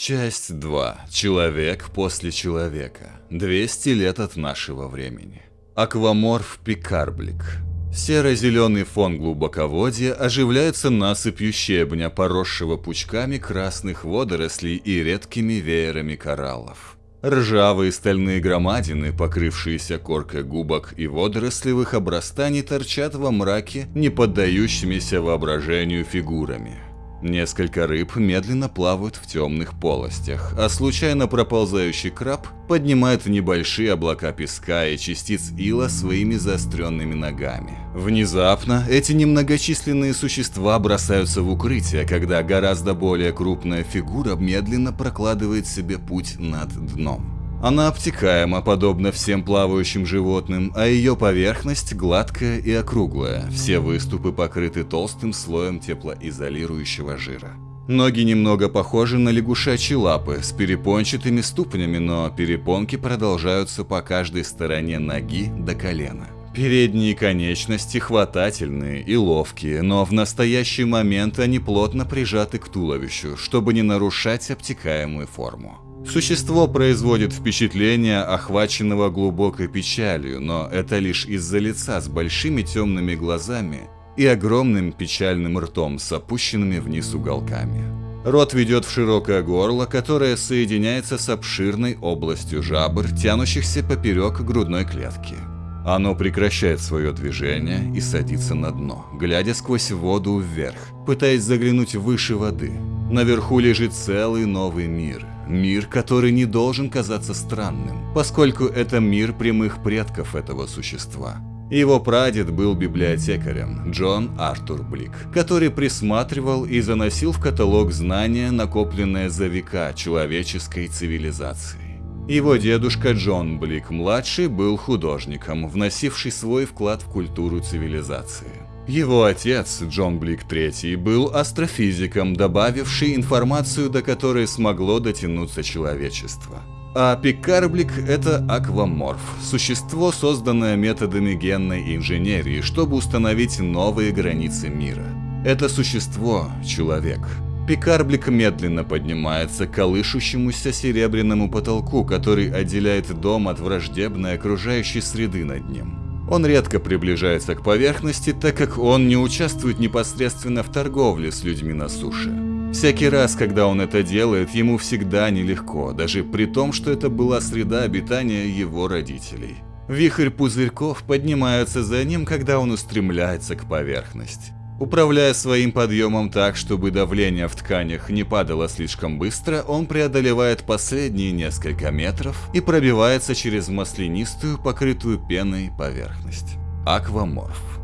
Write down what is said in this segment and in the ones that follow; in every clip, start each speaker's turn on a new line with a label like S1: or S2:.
S1: Часть 2. Человек после человека. 200 лет от нашего времени. Акваморф Пикарблик. Серо-зеленый фон глубоководья оживляется насыпью щебня, поросшего пучками красных водорослей и редкими веерами кораллов. Ржавые стальные громадины, покрывшиеся коркой губок и водорослевых обрастаний, торчат во мраке, не поддающимися воображению фигурами. Несколько рыб медленно плавают в темных полостях, а случайно проползающий краб поднимает небольшие облака песка и частиц ила своими заостренными ногами. Внезапно эти немногочисленные существа бросаются в укрытие, когда гораздо более крупная фигура медленно прокладывает себе путь над дном. Она обтекаема, подобно всем плавающим животным, а ее поверхность гладкая и округлая, все выступы покрыты толстым слоем теплоизолирующего жира. Ноги немного похожи на лягушачьи лапы с перепончатыми ступнями, но перепонки продолжаются по каждой стороне ноги до колена. Передние конечности хватательные и ловкие, но в настоящий момент они плотно прижаты к туловищу, чтобы не нарушать обтекаемую форму. Существо производит впечатление охваченного глубокой печалью, но это лишь из-за лица с большими темными глазами и огромным печальным ртом с опущенными вниз уголками. Рот ведет в широкое горло, которое соединяется с обширной областью жабр, тянущихся поперек грудной клетки. Оно прекращает свое движение и садится на дно, глядя сквозь воду вверх, пытаясь заглянуть выше воды. Наверху лежит целый новый мир – Мир, который не должен казаться странным, поскольку это мир прямых предков этого существа. Его прадед был библиотекарем, Джон Артур Блик, который присматривал и заносил в каталог знания, накопленные за века человеческой цивилизации. Его дедушка Джон Блик-младший был художником, вносивший свой вклад в культуру цивилизации. Его отец, Джон Блик III, был астрофизиком, добавивший информацию, до которой смогло дотянуться человечество. А Пикарблик – это акваморф, существо, созданное методами генной инженерии, чтобы установить новые границы мира. Это существо – человек. Пикарблик медленно поднимается к колышущемуся серебряному потолку, который отделяет дом от враждебной окружающей среды над ним. Он редко приближается к поверхности, так как он не участвует непосредственно в торговле с людьми на суше. Всякий раз, когда он это делает, ему всегда нелегко, даже при том, что это была среда обитания его родителей. Вихрь пузырьков поднимается за ним, когда он устремляется к поверхности. Управляя своим подъемом так, чтобы давление в тканях не падало слишком быстро, он преодолевает последние несколько метров и пробивается через маслянистую, покрытую пеной поверхность. Акваморф.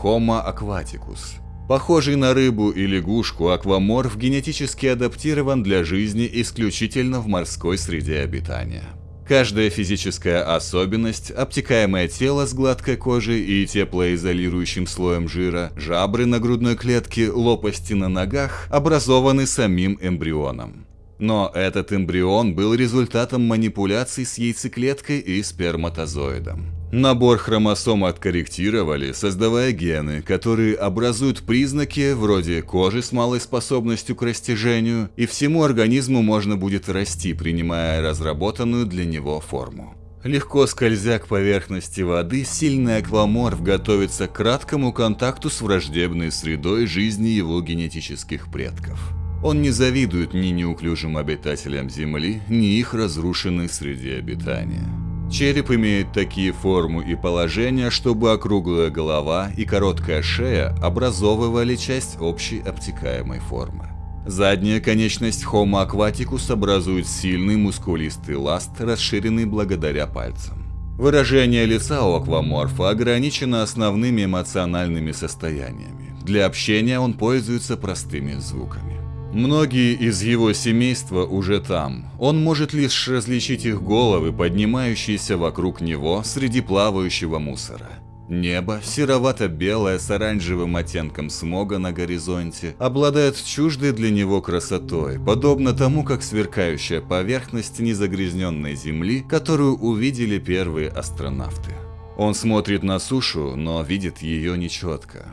S1: Homo aquaticus. Похожий на рыбу и лягушку, акваморф генетически адаптирован для жизни исключительно в морской среде обитания. Каждая физическая особенность, обтекаемое тело с гладкой кожей и теплоизолирующим слоем жира, жабры на грудной клетке, лопасти на ногах образованы самим эмбрионом. Но этот эмбрион был результатом манипуляций с яйцеклеткой и сперматозоидом. Набор хромосом откорректировали, создавая гены, которые образуют признаки вроде кожи с малой способностью к растяжению, и всему организму можно будет расти, принимая разработанную для него форму. Легко скользя к поверхности воды, сильный акваморф готовится к краткому контакту с враждебной средой жизни его генетических предков. Он не завидует ни неуклюжим обитателям Земли, ни их разрушенной среде обитания. Череп имеет такие форму и положения, чтобы округлая голова и короткая шея образовывали часть общей обтекаемой формы. Задняя конечность Homo aquaticus образует сильный мускулистый ласт, расширенный благодаря пальцам. Выражение лица у акваморфа ограничено основными эмоциональными состояниями. Для общения он пользуется простыми звуками. Многие из его семейства уже там. Он может лишь различить их головы, поднимающиеся вокруг него среди плавающего мусора. Небо, серовато-белое с оранжевым оттенком смога на горизонте, обладает чуждой для него красотой, подобно тому, как сверкающая поверхность незагрязненной Земли, которую увидели первые астронавты. Он смотрит на сушу, но видит ее нечетко.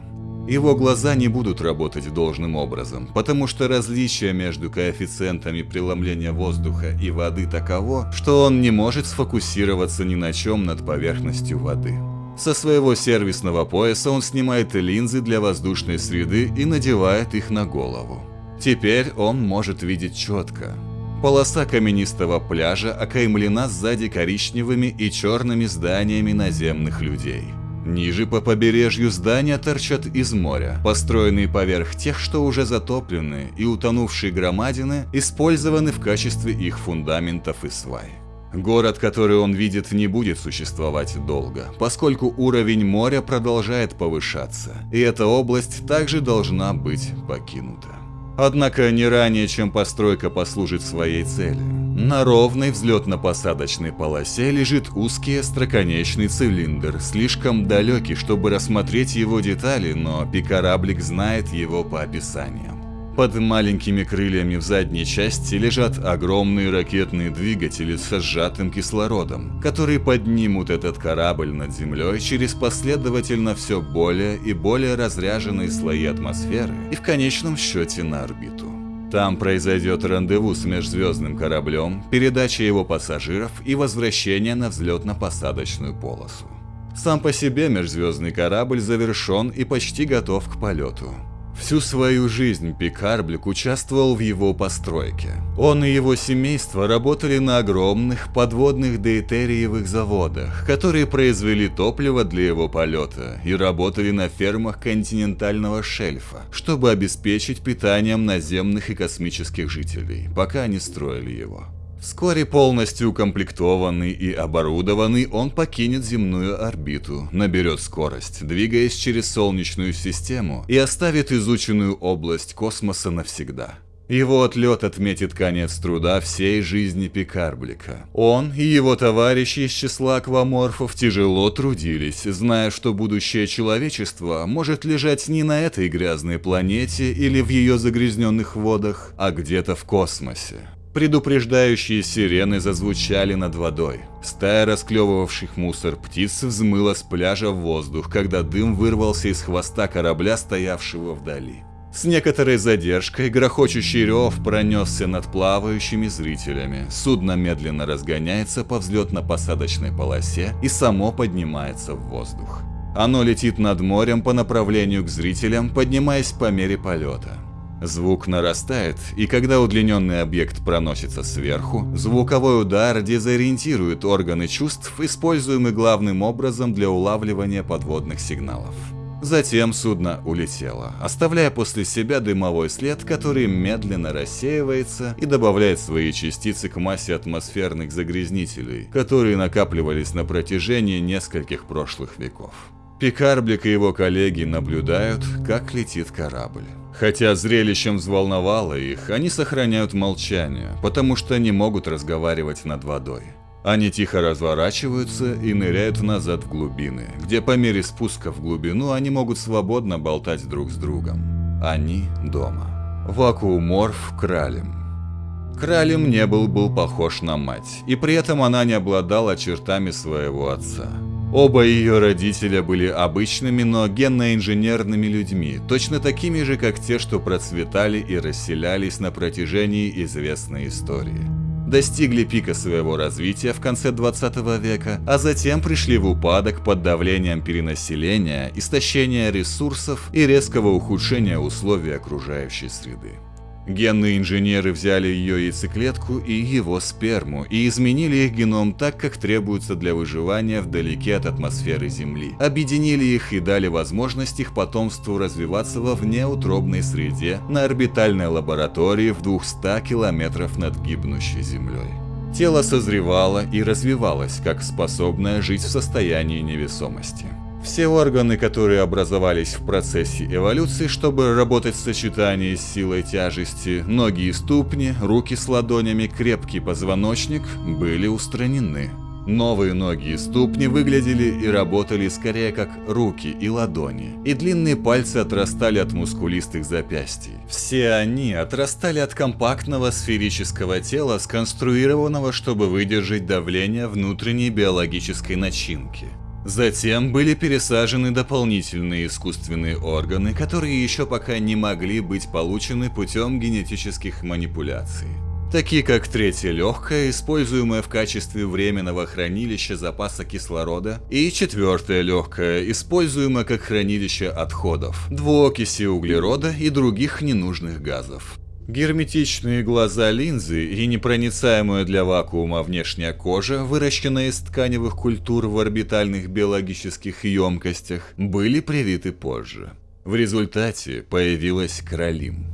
S1: Его глаза не будут работать должным образом, потому что различие между коэффициентами преломления воздуха и воды таково, что он не может сфокусироваться ни на чем над поверхностью воды. Со своего сервисного пояса он снимает линзы для воздушной среды и надевает их на голову. Теперь он может видеть четко. Полоса каменистого пляжа окаймлена сзади коричневыми и черными зданиями наземных людей. Ниже по побережью здания торчат из моря, построенные поверх тех, что уже затоплены, и утонувшие громадины использованы в качестве их фундаментов и свай. Город, который он видит, не будет существовать долго, поскольку уровень моря продолжает повышаться, и эта область также должна быть покинута. Однако не ранее, чем постройка послужит своей цели. На ровной взлетно-посадочной полосе лежит узкий остроконечный цилиндр, слишком далекий, чтобы рассмотреть его детали, но пикораблик знает его по описаниям. Под маленькими крыльями в задней части лежат огромные ракетные двигатели со сжатым кислородом, которые поднимут этот корабль над землей через последовательно все более и более разряженные слои атмосферы и в конечном счете на орбиту. Там произойдет рандеву с межзвездным кораблем, передача его пассажиров и возвращение на взлетно-посадочную полосу. Сам по себе межзвездный корабль завершен и почти готов к полету. Всю свою жизнь Пикарблик участвовал в его постройке. Он и его семейство работали на огромных подводных дейтериевых заводах, которые произвели топливо для его полета и работали на фермах континентального шельфа, чтобы обеспечить питанием наземных и космических жителей, пока они строили его. Вскоре полностью укомплектованный и оборудованный, он покинет земную орбиту, наберет скорость, двигаясь через Солнечную систему и оставит изученную область космоса навсегда. Его отлет отметит конец труда всей жизни Пикарблика. Он и его товарищи из числа акваморфов тяжело трудились, зная, что будущее человечества может лежать не на этой грязной планете или в ее загрязненных водах, а где-то в космосе. Предупреждающие сирены зазвучали над водой. Стая расклевывавших мусор птиц взмыла с пляжа в воздух, когда дым вырвался из хвоста корабля, стоявшего вдали. С некоторой задержкой грохочущий рев пронесся над плавающими зрителями. Судно медленно разгоняется по взлетно-посадочной полосе и само поднимается в воздух. Оно летит над морем по направлению к зрителям, поднимаясь по мере полета. Звук нарастает, и когда удлиненный объект проносится сверху, звуковой удар дезориентирует органы чувств, используемый главным образом для улавливания подводных сигналов. Затем судно улетело, оставляя после себя дымовой след, который медленно рассеивается и добавляет свои частицы к массе атмосферных загрязнителей, которые накапливались на протяжении нескольких прошлых веков. Пикарблик и его коллеги наблюдают, как летит корабль. Хотя зрелищем взволновало их, они сохраняют молчание, потому что не могут разговаривать над водой. Они тихо разворачиваются и ныряют назад в глубины, где по мере спуска в глубину они могут свободно болтать друг с другом. Они дома. Вакууморф Кралем. Кралем не был был похож на мать, и при этом она не обладала чертами своего отца. Оба ее родителя были обычными, но генно-инженерными людьми, точно такими же, как те, что процветали и расселялись на протяжении известной истории. Достигли пика своего развития в конце 20 века, а затем пришли в упадок под давлением перенаселения, истощения ресурсов и резкого ухудшения условий окружающей среды. Генные инженеры взяли ее яйцеклетку и его сперму и изменили их геном так, как требуется для выживания вдалеке от атмосферы Земли. Объединили их и дали возможность их потомству развиваться во внеутробной среде на орбитальной лаборатории в 200 километров над гибнущей Землей. Тело созревало и развивалось, как способное жить в состоянии невесомости. Все органы, которые образовались в процессе эволюции, чтобы работать в сочетании с силой тяжести, ноги и ступни, руки с ладонями, крепкий позвоночник, были устранены. Новые ноги и ступни выглядели и работали скорее как руки и ладони, и длинные пальцы отрастали от мускулистых запястий. Все они отрастали от компактного сферического тела, сконструированного, чтобы выдержать давление внутренней биологической начинки. Затем были пересажены дополнительные искусственные органы, которые еще пока не могли быть получены путем генетических манипуляций. Такие как третье легкое, используемое в качестве временного хранилища запаса кислорода, и четвертое легкое, используемое как хранилище отходов, двуокиси углерода и других ненужных газов. Герметичные глаза линзы и непроницаемая для вакуума внешняя кожа, выращенная из тканевых культур в орбитальных биологических емкостях, были привиты позже. В результате появилась кролим.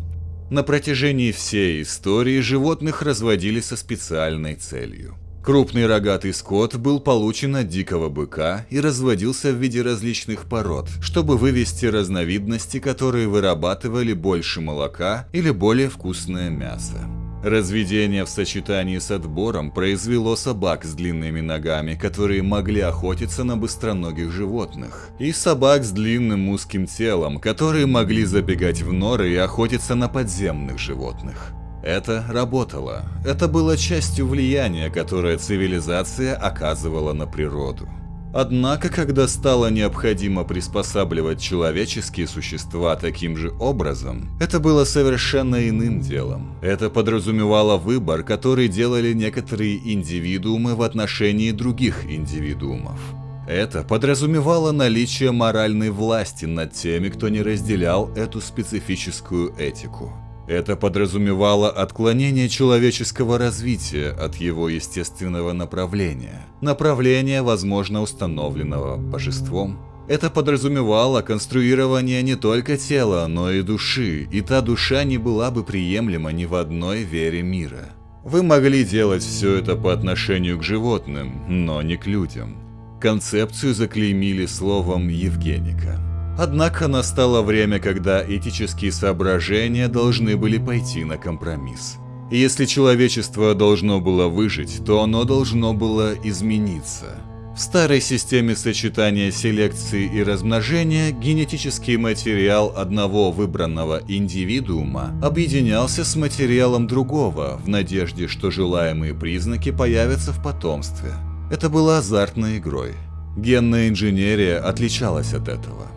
S1: На протяжении всей истории животных разводили со специальной целью. Крупный рогатый скот был получен от дикого быка и разводился в виде различных пород, чтобы вывести разновидности, которые вырабатывали больше молока или более вкусное мясо. Разведение в сочетании с отбором произвело собак с длинными ногами, которые могли охотиться на быстроногих животных, и собак с длинным узким телом, которые могли забегать в норы и охотиться на подземных животных. Это работало. Это было частью влияния, которое цивилизация оказывала на природу. Однако, когда стало необходимо приспосабливать человеческие существа таким же образом, это было совершенно иным делом. Это подразумевало выбор, который делали некоторые индивидуумы в отношении других индивидуумов. Это подразумевало наличие моральной власти над теми, кто не разделял эту специфическую этику. Это подразумевало отклонение человеческого развития от его естественного направления, направления, возможно, установленного божеством. Это подразумевало конструирование не только тела, но и души, и та душа не была бы приемлема ни в одной вере мира. Вы могли делать все это по отношению к животным, но не к людям. Концепцию заклеймили словом «евгеника». Однако настало время, когда этические соображения должны были пойти на компромисс. Если человечество должно было выжить, то оно должно было измениться. В старой системе сочетания селекции и размножения генетический материал одного выбранного индивидуума объединялся с материалом другого в надежде, что желаемые признаки появятся в потомстве. Это было азартной игрой. Генная инженерия отличалась от этого.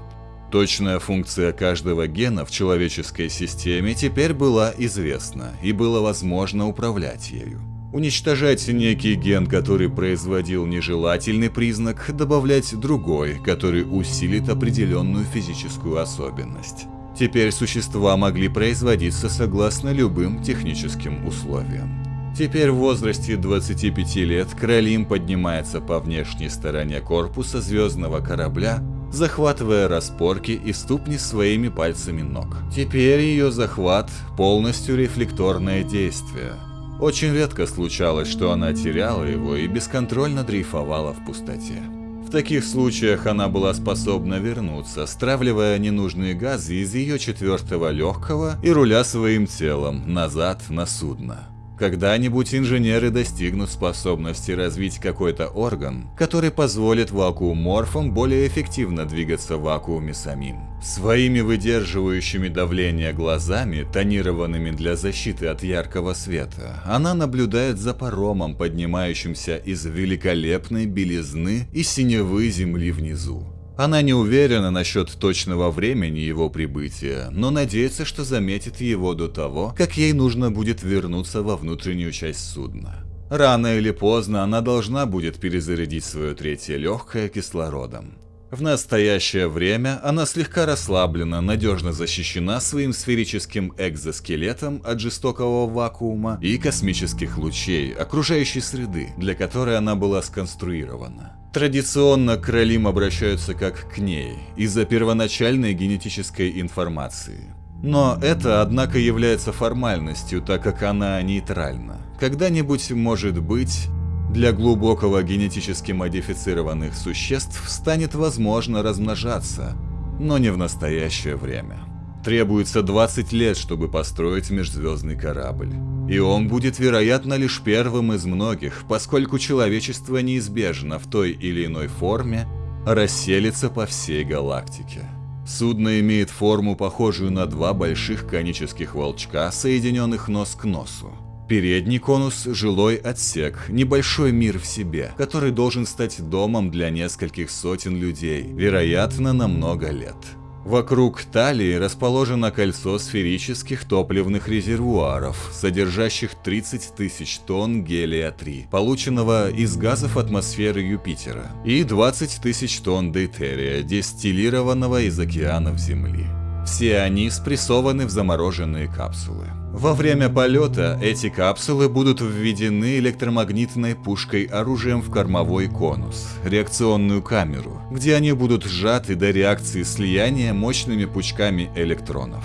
S1: Точная функция каждого гена в человеческой системе теперь была известна, и было возможно управлять ею. Уничтожать некий ген, который производил нежелательный признак, добавлять другой, который усилит определенную физическую особенность. Теперь существа могли производиться согласно любым техническим условиям. Теперь в возрасте 25 лет Кролим поднимается по внешней стороне корпуса звездного корабля захватывая распорки и ступни своими пальцами ног. Теперь ее захват – полностью рефлекторное действие. Очень редко случалось, что она теряла его и бесконтрольно дрейфовала в пустоте. В таких случаях она была способна вернуться, стравливая ненужные газы из ее четвертого легкого и руля своим телом назад на судно. Когда-нибудь инженеры достигнут способности развить какой-то орган, который позволит вакууморфам более эффективно двигаться в вакууме самим. Своими выдерживающими давление глазами, тонированными для защиты от яркого света, она наблюдает за паромом, поднимающимся из великолепной белизны и синевы земли внизу. Она не уверена насчет точного времени его прибытия, но надеется, что заметит его до того, как ей нужно будет вернуться во внутреннюю часть судна. Рано или поздно она должна будет перезарядить свое третье легкое кислородом. В настоящее время она слегка расслаблена, надежно защищена своим сферическим экзоскелетом от жестокого вакуума и космических лучей окружающей среды, для которой она была сконструирована. Традиционно к Ролим обращаются как к ней, из-за первоначальной генетической информации. Но это, однако, является формальностью, так как она нейтральна. Когда-нибудь, может быть, для глубокого генетически модифицированных существ станет возможно размножаться, но не в настоящее время. Требуется 20 лет, чтобы построить межзвездный корабль. И он будет, вероятно, лишь первым из многих, поскольку человечество неизбежно в той или иной форме расселится по всей галактике. Судно имеет форму, похожую на два больших конических волчка, соединенных нос к носу. Передний конус – жилой отсек, небольшой мир в себе, который должен стать домом для нескольких сотен людей, вероятно, на много лет. Вокруг талии расположено кольцо сферических топливных резервуаров, содержащих 30 тысяч тонн гелия-3, полученного из газов атмосферы Юпитера, и 20 тысяч тонн дейтерия, дистиллированного из океанов Земли. Все они спрессованы в замороженные капсулы. Во время полета эти капсулы будут введены электромагнитной пушкой оружием в кормовой конус, реакционную камеру, где они будут сжаты до реакции слияния мощными пучками электронов.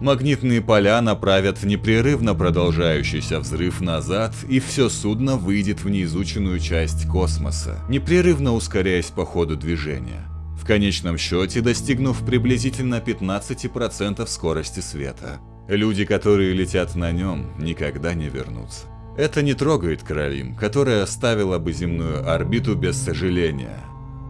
S1: Магнитные поля направят непрерывно продолжающийся взрыв назад, и все судно выйдет в неизученную часть космоса, непрерывно ускоряясь по ходу движения в конечном счете достигнув приблизительно 15% скорости света. Люди, которые летят на нем, никогда не вернутся. Это не трогает Каролин, которая оставила бы земную орбиту без сожаления.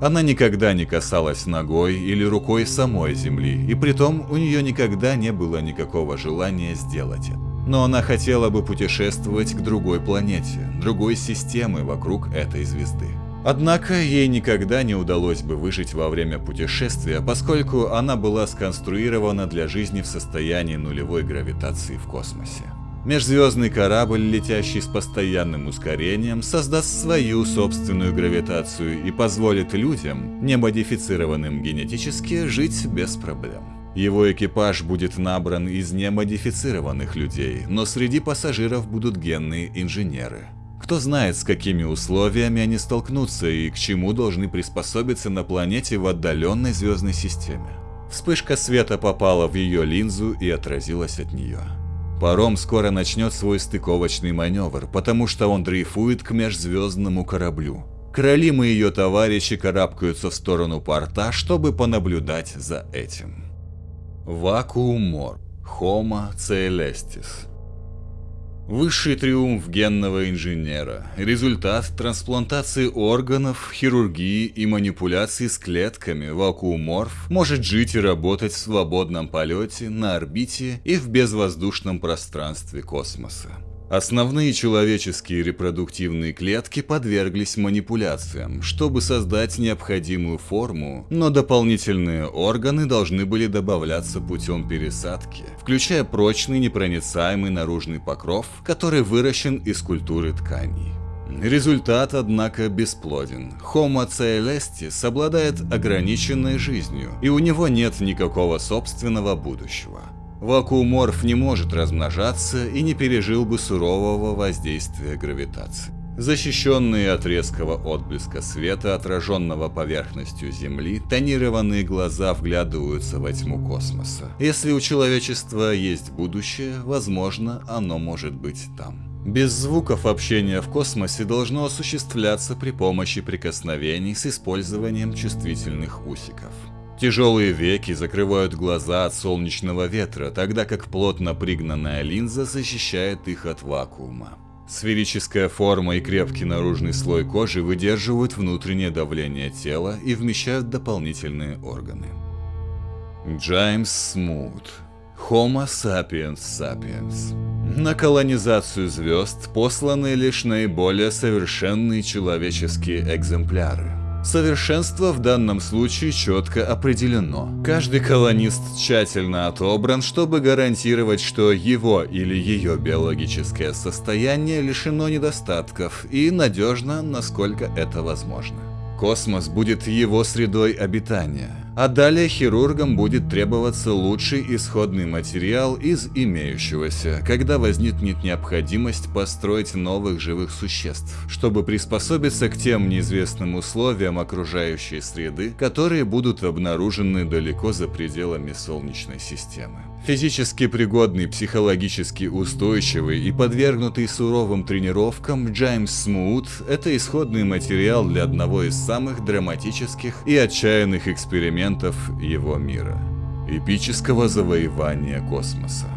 S1: Она никогда не касалась ногой или рукой самой Земли, и притом у нее никогда не было никакого желания сделать это. Но она хотела бы путешествовать к другой планете, другой системы вокруг этой звезды. Однако ей никогда не удалось бы выжить во время путешествия, поскольку она была сконструирована для жизни в состоянии нулевой гравитации в космосе. Межзвездный корабль, летящий с постоянным ускорением, создаст свою собственную гравитацию и позволит людям, не модифицированным генетически, жить без проблем. Его экипаж будет набран из немодифицированных людей, но среди пассажиров будут генные инженеры. Кто знает, с какими условиями они столкнутся и к чему должны приспособиться на планете в отдаленной звездной системе. Вспышка света попала в ее линзу и отразилась от нее. Паром скоро начнет свой стыковочный маневр, потому что он дрейфует к межзвездному кораблю. Кролим и ее товарищи карабкаются в сторону порта, чтобы понаблюдать за этим. Вакуумор. Homo Celestis. Высший триумф генного инженера, результат трансплантации органов, хирургии и манипуляции с клетками вакууморф может жить и работать в свободном полете, на орбите и в безвоздушном пространстве космоса. Основные человеческие репродуктивные клетки подверглись манипуляциям, чтобы создать необходимую форму, но дополнительные органы должны были добавляться путем пересадки, включая прочный непроницаемый наружный покров, который выращен из культуры тканей. Результат, однако, бесплоден. Homo coelestis обладает ограниченной жизнью, и у него нет никакого собственного будущего. Вакууморф не может размножаться и не пережил бы сурового воздействия гравитации. Защищенные от резкого отблеска света, отраженного поверхностью Земли, тонированные глаза вглядываются во тьму космоса. Если у человечества есть будущее, возможно, оно может быть там. Без звуков общение в космосе должно осуществляться при помощи прикосновений с использованием чувствительных усиков. Тяжелые веки закрывают глаза от солнечного ветра, тогда как плотно пригнанная линза защищает их от вакуума. Сферическая форма и крепкий наружный слой кожи выдерживают внутреннее давление тела и вмещают дополнительные органы. Джеймс Смут Homo sapiens sapiens На колонизацию звезд посланы лишь наиболее совершенные человеческие экземпляры. Совершенство в данном случае четко определено. Каждый колонист тщательно отобран, чтобы гарантировать, что его или ее биологическое состояние лишено недостатков и надежно, насколько это возможно. Космос будет его средой обитания, а далее хирургам будет требоваться лучший исходный материал из имеющегося, когда возникнет необходимость построить новых живых существ, чтобы приспособиться к тем неизвестным условиям окружающей среды, которые будут обнаружены далеко за пределами Солнечной системы. Физически пригодный, психологически устойчивый и подвергнутый суровым тренировкам, Джеймс Смут – это исходный материал для одного из самых драматических и отчаянных экспериментов его мира – эпического завоевания космоса.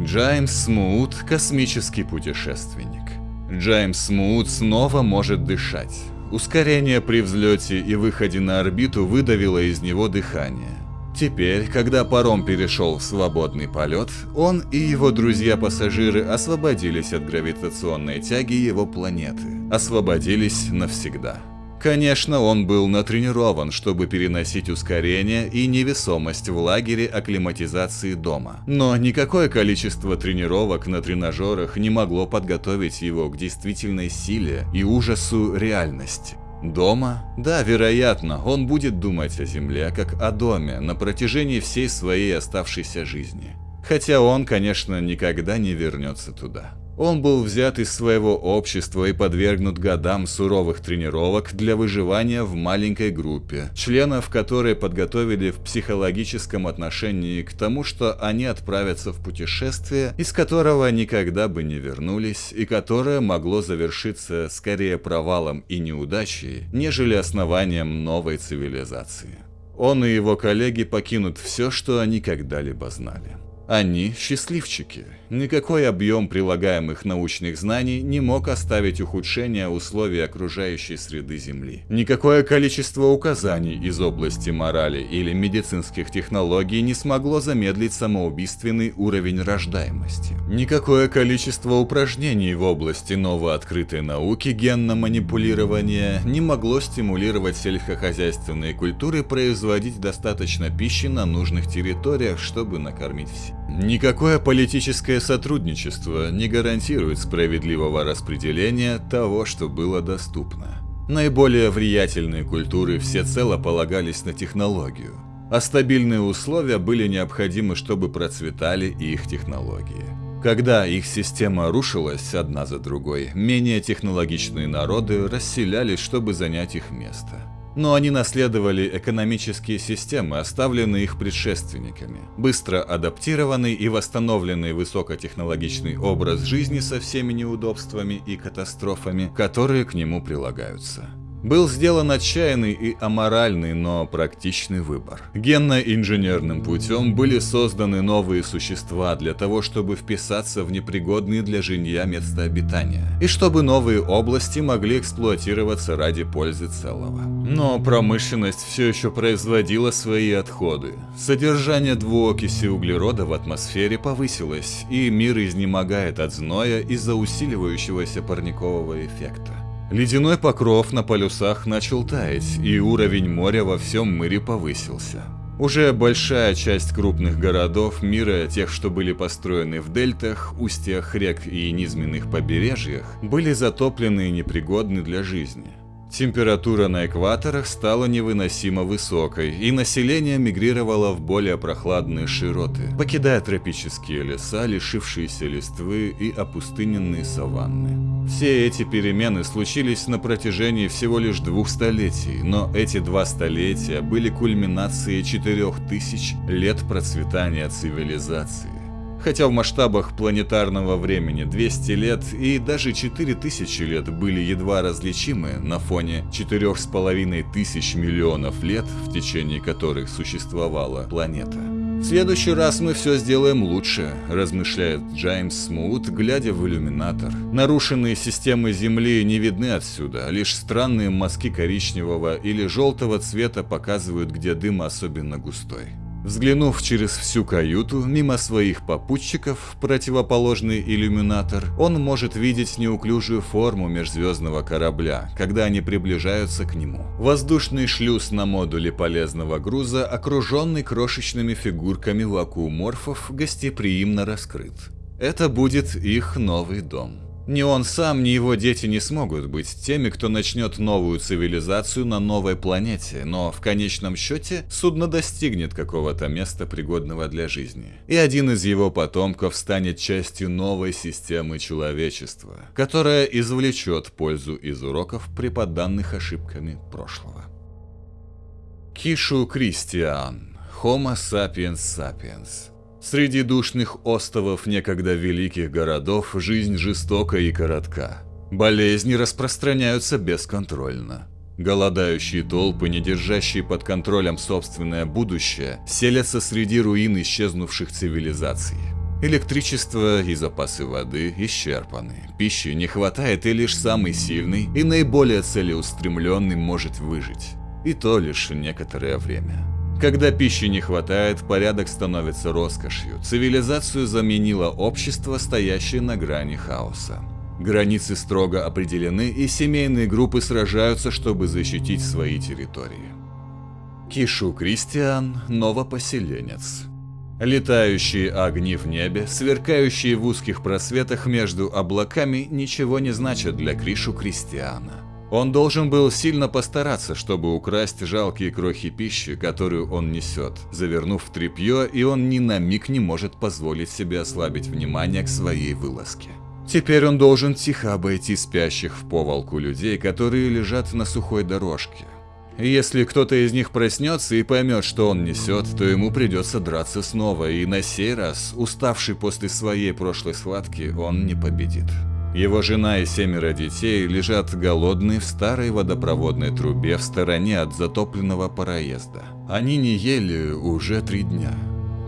S1: Джеймс Смут – космический путешественник. Джеймс Смут снова может дышать. Ускорение при взлете и выходе на орбиту выдавило из него дыхание. Теперь, когда паром перешел в свободный полет, он и его друзья-пассажиры освободились от гравитационной тяги его планеты. Освободились навсегда. Конечно, он был натренирован, чтобы переносить ускорение и невесомость в лагере акклиматизации дома. Но никакое количество тренировок на тренажерах не могло подготовить его к действительной силе и ужасу реальности. Дома? Да, вероятно, он будет думать о земле как о доме на протяжении всей своей оставшейся жизни. Хотя он, конечно, никогда не вернется туда. Он был взят из своего общества и подвергнут годам суровых тренировок для выживания в маленькой группе, членов которой подготовили в психологическом отношении к тому, что они отправятся в путешествие, из которого никогда бы не вернулись, и которое могло завершиться скорее провалом и неудачей, нежели основанием новой цивилизации. Он и его коллеги покинут все, что они когда-либо знали. Они счастливчики. Никакой объем прилагаемых научных знаний не мог оставить ухудшения условий окружающей среды Земли. Никакое количество указаний из области морали или медицинских технологий не смогло замедлить самоубийственный уровень рождаемости. Никакое количество упражнений в области новооткрытой науки генно-манипулирования не могло стимулировать сельскохозяйственные культуры производить достаточно пищи на нужных территориях, чтобы накормить всех. Никакое политическое сотрудничество не гарантирует справедливого распределения того, что было доступно. Наиболее влиятельные культуры всецело полагались на технологию, а стабильные условия были необходимы, чтобы процветали их технологии. Когда их система рушилась одна за другой, менее технологичные народы расселялись, чтобы занять их место но они наследовали экономические системы, оставленные их предшественниками. Быстро адаптированный и восстановленный высокотехнологичный образ жизни со всеми неудобствами и катастрофами, которые к нему прилагаются. Был сделан отчаянный и аморальный, но практичный выбор. Генно-инженерным путем были созданы новые существа для того, чтобы вписаться в непригодные для жилья места обитания, и чтобы новые области могли эксплуатироваться ради пользы целого. Но промышленность все еще производила свои отходы. Содержание двуокиси углерода в атмосфере повысилось, и мир изнемогает от зноя из-за усиливающегося парникового эффекта. Ледяной покров на полюсах начал таять, и уровень моря во всем мире повысился. Уже большая часть крупных городов мира, тех, что были построены в дельтах, устьях рек и низменных побережьях, были затоплены и непригодны для жизни. Температура на экваторах стала невыносимо высокой, и население мигрировало в более прохладные широты, покидая тропические леса, лишившиеся листвы и опустыненные саванны. Все эти перемены случились на протяжении всего лишь двух столетий, но эти два столетия были кульминацией четырех тысяч лет процветания цивилизации. Хотя в масштабах планетарного времени 200 лет и даже 4000 лет были едва различимы на фоне 4,5 тысяч миллионов лет, в течение которых существовала планета. В следующий раз мы все сделаем лучше, размышляет Джеймс Смут, глядя в иллюминатор. Нарушенные системы Земли не видны отсюда, лишь странные мазки коричневого или желтого цвета показывают, где дым особенно густой. Взглянув через всю каюту, мимо своих попутчиков, в противоположный иллюминатор, он может видеть неуклюжую форму межзвездного корабля, когда они приближаются к нему. Воздушный шлюз на модуле полезного груза, окруженный крошечными фигурками вакууморфов, гостеприимно раскрыт. Это будет их новый дом. Ни он сам, ни его дети не смогут быть теми, кто начнет новую цивилизацию на новой планете, но в конечном счете судно достигнет какого-то места, пригодного для жизни. И один из его потомков станет частью новой системы человечества, которая извлечет пользу из уроков, преподанных ошибками прошлого. Кишу Кристиан. Homo sapiens sapiens. Среди душных островов некогда великих городов жизнь жестока и коротка. Болезни распространяются бесконтрольно. Голодающие толпы, не держащие под контролем собственное будущее, селятся среди руин исчезнувших цивилизаций. Электричество и запасы воды исчерпаны. Пищи не хватает, и лишь самый сильный и наиболее целеустремленный может выжить. И то лишь некоторое время. Когда пищи не хватает, порядок становится роскошью. Цивилизацию заменило общество, стоящее на грани хаоса. Границы строго определены, и семейные группы сражаются, чтобы защитить свои территории. Кишу Кристиан – новопоселенец. Летающие огни в небе, сверкающие в узких просветах между облаками, ничего не значат для Кришу Кристиана. Он должен был сильно постараться, чтобы украсть жалкие крохи пищи, которую он несет, завернув в тряпье, и он ни на миг не может позволить себе ослабить внимание к своей вылазке. Теперь он должен тихо обойти спящих в повалку людей, которые лежат на сухой дорожке, если кто-то из них проснется и поймет, что он несет, то ему придется драться снова, и на сей раз, уставший после своей прошлой схватки, он не победит. Его жена и семеро детей лежат голодные в старой водопроводной трубе в стороне от затопленного проезда. Они не ели уже три дня.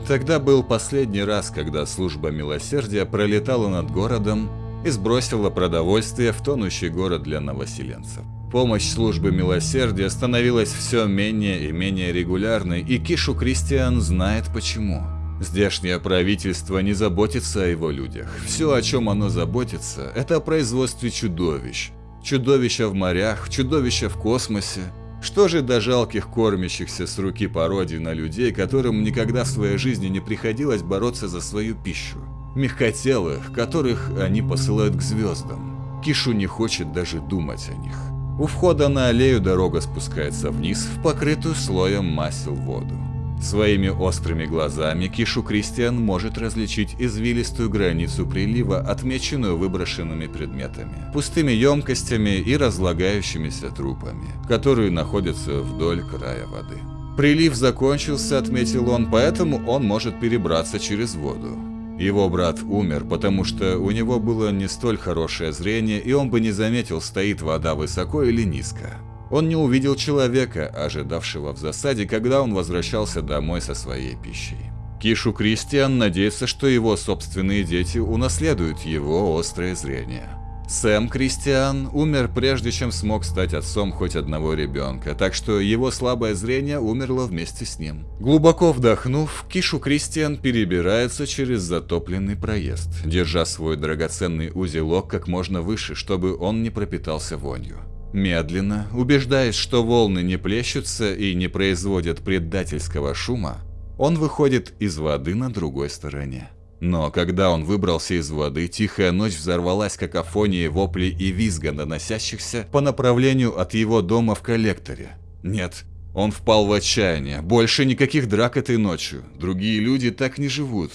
S1: Тогда был последний раз, когда служба милосердия пролетала над городом и сбросила продовольствие в тонущий город для новоселенцев. Помощь службы милосердия становилась все менее и менее регулярной, и Кишу Кристиан знает почему. Здешнее правительство не заботится о его людях. Все, о чем оно заботится, это о производстве чудовищ. Чудовища в морях, чудовища в космосе. Что же до жалких кормящихся с руки пародий на людей, которым никогда в своей жизни не приходилось бороться за свою пищу? Мягкотелых, которых они посылают к звездам. Кишу не хочет даже думать о них. У входа на аллею дорога спускается вниз в покрытую слоем масел воду. Своими острыми глазами Кишу Кристиан может различить извилистую границу прилива, отмеченную выброшенными предметами, пустыми емкостями и разлагающимися трупами, которые находятся вдоль края воды. Прилив закончился, отметил он, поэтому он может перебраться через воду. Его брат умер, потому что у него было не столь хорошее зрение, и он бы не заметил, стоит вода высоко или низко. Он не увидел человека, ожидавшего в засаде, когда он возвращался домой со своей пищей. Кишу Кристиан надеется, что его собственные дети унаследуют его острое зрение. Сэм Кристиан умер прежде, чем смог стать отцом хоть одного ребенка, так что его слабое зрение умерло вместе с ним. Глубоко вдохнув, Кишу Кристиан перебирается через затопленный проезд, держа свой драгоценный узелок как можно выше, чтобы он не пропитался вонью. Медленно, убеждаясь, что волны не плещутся и не производят предательского шума, он выходит из воды на другой стороне. Но когда он выбрался из воды, тихая ночь взорвалась какофонией воплей и визга, доносящихся по направлению от его дома в коллекторе. Нет, он впал в отчаяние. Больше никаких драк этой ночью. Другие люди так не живут.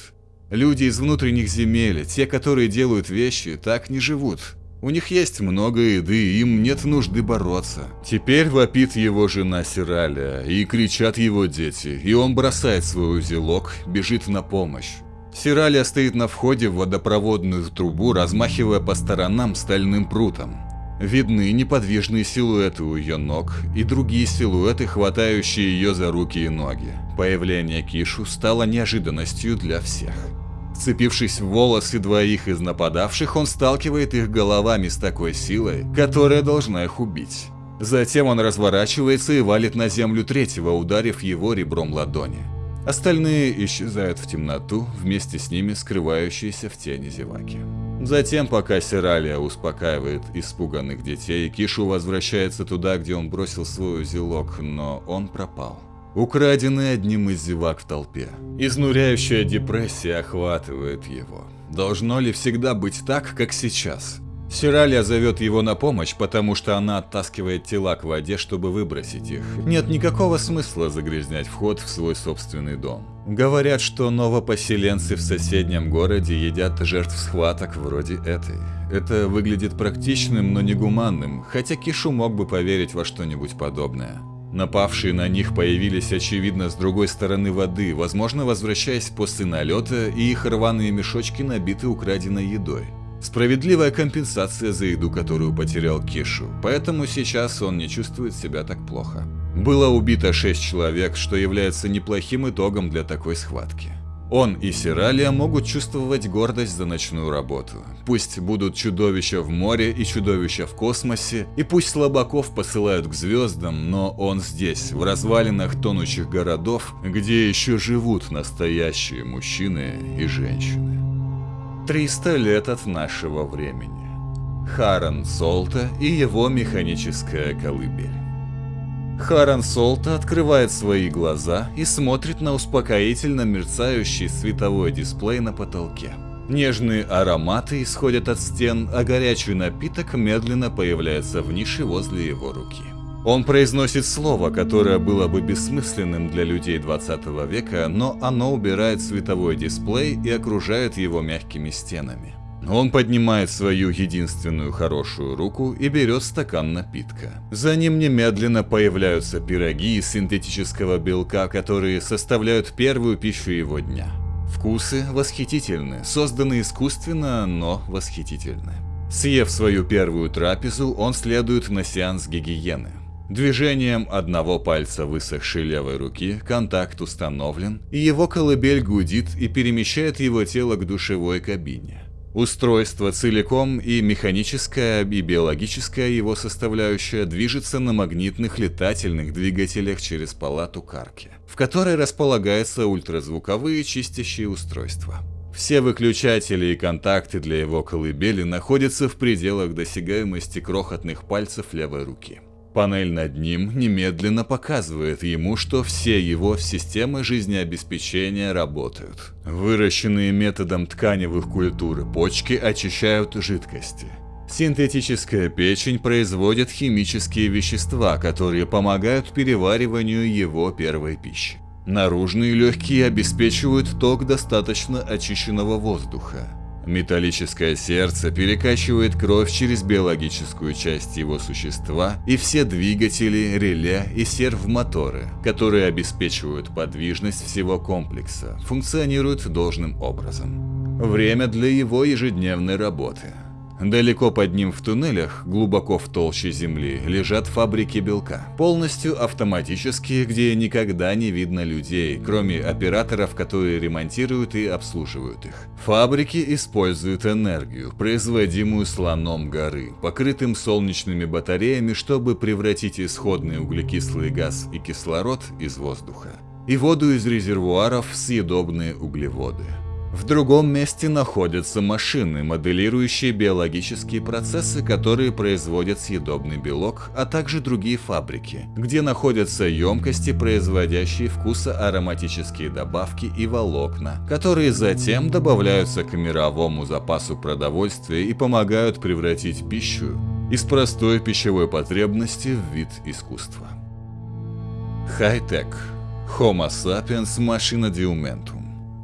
S1: Люди из внутренних земель, те, которые делают вещи, так не живут. У них есть много еды, им нет нужды бороться. Теперь вопит его жена Сираля, и кричат его дети, и он бросает свой узелок, бежит на помощь. Сиралия стоит на входе в водопроводную трубу, размахивая по сторонам стальным прутом. Видны неподвижные силуэты у ее ног и другие силуэты, хватающие ее за руки и ноги. Появление Кишу стало неожиданностью для всех. Вцепившись в волосы двоих из нападавших, он сталкивает их головами с такой силой, которая должна их убить. Затем он разворачивается и валит на землю третьего, ударив его ребром ладони. Остальные исчезают в темноту, вместе с ними скрывающиеся в тени зеваки. Затем, пока Сиралия успокаивает испуганных детей, Кишу возвращается туда, где он бросил свой узелок, но он пропал. Украденный одним из зевак в толпе. Изнуряющая депрессия охватывает его. Должно ли всегда быть так, как сейчас? Сиралия зовет его на помощь, потому что она оттаскивает тела к воде, чтобы выбросить их. Нет никакого смысла загрязнять вход в свой собственный дом. Говорят, что новопоселенцы в соседнем городе едят жертв схваток вроде этой. Это выглядит практичным, но негуманным, хотя Кишу мог бы поверить во что-нибудь подобное. Напавшие на них появились, очевидно, с другой стороны воды, возможно, возвращаясь после налета, и их рваные мешочки набиты украденной едой. Справедливая компенсация за еду, которую потерял Кишу, поэтому сейчас он не чувствует себя так плохо. Было убито 6 человек, что является неплохим итогом для такой схватки. Он и Сиралия могут чувствовать гордость за ночную работу. Пусть будут чудовища в море и чудовища в космосе, и пусть слабаков посылают к звездам, но он здесь, в развалинах тонущих городов, где еще живут настоящие мужчины и женщины. 300 лет от нашего времени. Харан Солта и его механическая колыбель. Харан Солта открывает свои глаза и смотрит на успокоительно мерцающий световой дисплей на потолке. Нежные ароматы исходят от стен, а горячий напиток медленно появляется в нише возле его руки. Он произносит слово, которое было бы бессмысленным для людей 20 века, но оно убирает световой дисплей и окружает его мягкими стенами. Он поднимает свою единственную хорошую руку и берет стакан напитка. За ним немедленно появляются пироги из синтетического белка, которые составляют первую пищу его дня. Вкусы восхитительны, созданы искусственно, но восхитительны. Съев свою первую трапезу, он следует на сеанс гигиены. Движением одного пальца высохшей левой руки контакт установлен, и его колыбель гудит и перемещает его тело к душевой кабине. Устройство целиком и механическая, и биологическая его составляющая движется на магнитных летательных двигателях через палату карки, в которой располагаются ультразвуковые чистящие устройства. Все выключатели и контакты для его колыбели находятся в пределах досягаемости крохотных пальцев левой руки. Панель над ним немедленно показывает ему, что все его системы жизнеобеспечения работают. Выращенные методом тканевых культур почки очищают жидкости. Синтетическая печень производит химические вещества, которые помогают перевариванию его первой пищи. Наружные легкие обеспечивают ток достаточно очищенного воздуха. Металлическое сердце перекачивает кровь через биологическую часть его существа и все двигатели, реле и сервомоторы, которые обеспечивают подвижность всего комплекса, функционируют должным образом. Время для его ежедневной работы – Далеко под ним в туннелях, глубоко в толще земли, лежат фабрики белка. Полностью автоматические, где никогда не видно людей, кроме операторов, которые ремонтируют и обслуживают их. Фабрики используют энергию, производимую слоном горы, покрытым солнечными батареями, чтобы превратить исходный углекислый газ и кислород из воздуха и воду из резервуаров в съедобные углеводы. В другом месте находятся машины, моделирующие биологические процессы, которые производят съедобный белок, а также другие фабрики, где находятся емкости, производящие вкусоароматические добавки и волокна, которые затем добавляются к мировому запасу продовольствия и помогают превратить пищу из простой пищевой потребности в вид искусства. Хай-тек. Homo sapiens machina diumentum.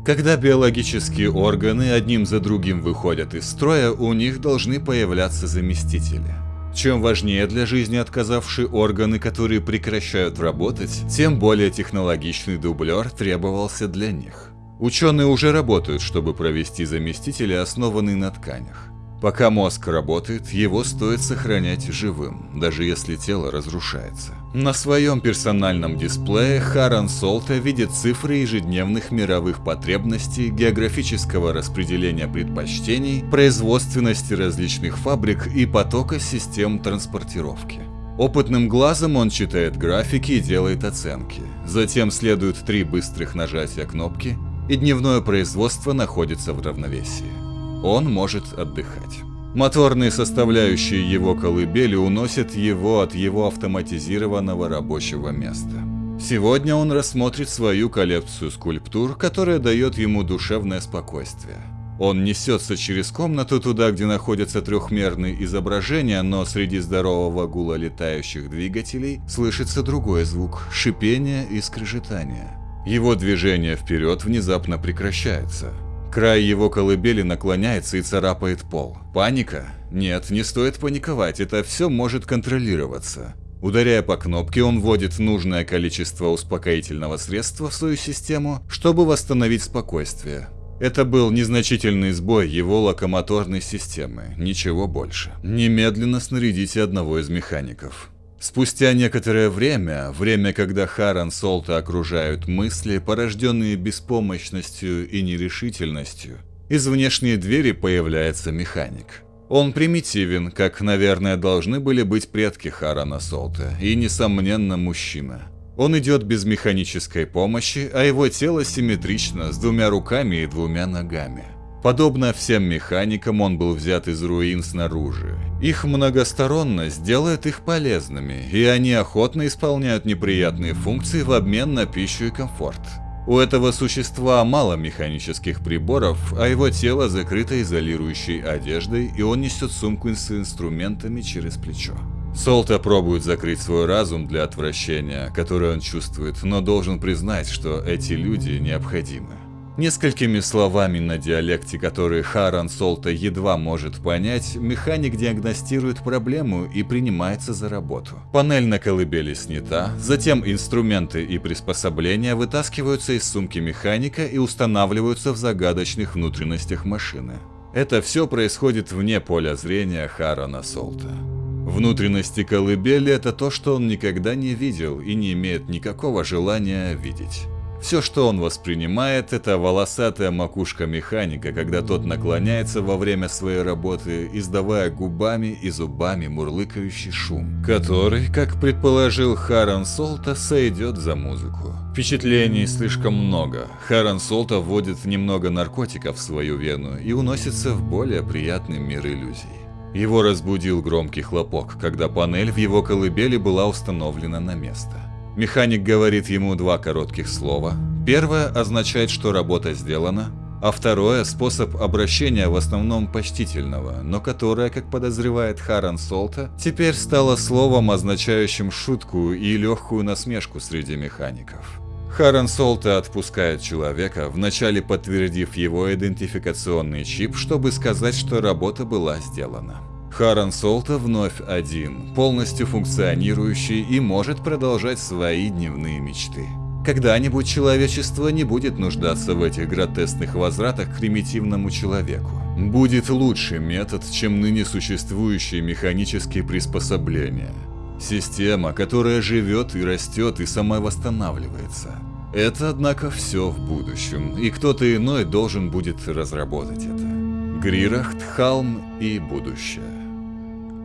S1: Когда биологические органы одним за другим выходят из строя, у них должны появляться заместители. Чем важнее для жизни отказавшие органы, которые прекращают работать, тем более технологичный дублер требовался для них. Ученые уже работают, чтобы провести заместители, основанные на тканях. Пока мозг работает, его стоит сохранять живым, даже если тело разрушается. На своем персональном дисплее Харан Солта видит цифры ежедневных мировых потребностей, географического распределения предпочтений, производственности различных фабрик и потока систем транспортировки. Опытным глазом он читает графики и делает оценки. Затем следует три быстрых нажатия кнопки, и дневное производство находится в равновесии он может отдыхать. Моторные составляющие его колыбели уносят его от его автоматизированного рабочего места. Сегодня он рассмотрит свою коллекцию скульптур, которая дает ему душевное спокойствие. Он несется через комнату туда, где находятся трехмерные изображения, но среди здорового гула летающих двигателей слышится другой звук – шипение и скрежетание. Его движение вперед внезапно прекращается. Край его колыбели наклоняется и царапает пол. Паника? Нет, не стоит паниковать, это все может контролироваться. Ударяя по кнопке, он вводит нужное количество успокоительного средства в свою систему, чтобы восстановить спокойствие. Это был незначительный сбой его локомоторной системы, ничего больше. Немедленно снарядите одного из механиков. Спустя некоторое время, время, когда Харан Солта окружают мысли, порожденные беспомощностью и нерешительностью, из внешней двери появляется механик. Он примитивен, как, наверное, должны были быть предки Харана Солта, и, несомненно, мужчина. Он идет без механической помощи, а его тело симметрично, с двумя руками и двумя ногами. Подобно всем механикам, он был взят из руин снаружи. Их многосторонность делает их полезными, и они охотно исполняют неприятные функции в обмен на пищу и комфорт. У этого существа мало механических приборов, а его тело закрыто изолирующей одеждой, и он несет сумку с инструментами через плечо. Солта пробует закрыть свой разум для отвращения, которое он чувствует, но должен признать, что эти люди необходимы. Несколькими словами на диалекте, которые Харан Солта едва может понять, механик диагностирует проблему и принимается за работу. Панель на колыбели снята, затем инструменты и приспособления вытаскиваются из сумки механика и устанавливаются в загадочных внутренностях машины. Это все происходит вне поля зрения Харана Солта. Внутренности колыбели – это то, что он никогда не видел и не имеет никакого желания видеть. Все, что он воспринимает, это волосатая макушка механика, когда тот наклоняется во время своей работы, издавая губами и зубами мурлыкающий шум, который, как предположил Харан Солта, сойдет за музыку. Впечатлений слишком много. Харан Солта вводит немного наркотиков в свою вену и уносится в более приятный мир иллюзий. Его разбудил громкий хлопок, когда панель в его колыбели была установлена на место. Механик говорит ему два коротких слова. Первое означает, что работа сделана, а второе – способ обращения в основном почтительного, но которое, как подозревает Харан Солта, теперь стало словом, означающим шутку и легкую насмешку среди механиков. Харан Солта отпускает человека, вначале подтвердив его идентификационный чип, чтобы сказать, что работа была сделана. Харан Солта вновь один, полностью функционирующий и может продолжать свои дневные мечты. Когда-нибудь человечество не будет нуждаться в этих гротескных возвратах к примитивному человеку. Будет лучший метод, чем ныне существующие механические приспособления. Система, которая живет и растет и сама восстанавливается. Это, однако, все в будущем, и кто-то иной должен будет разработать это. Грирахт, Халм и будущее.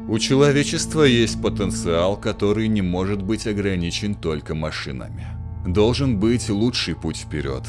S1: У человечества есть потенциал, который не может быть ограничен только машинами. Должен быть лучший путь вперед.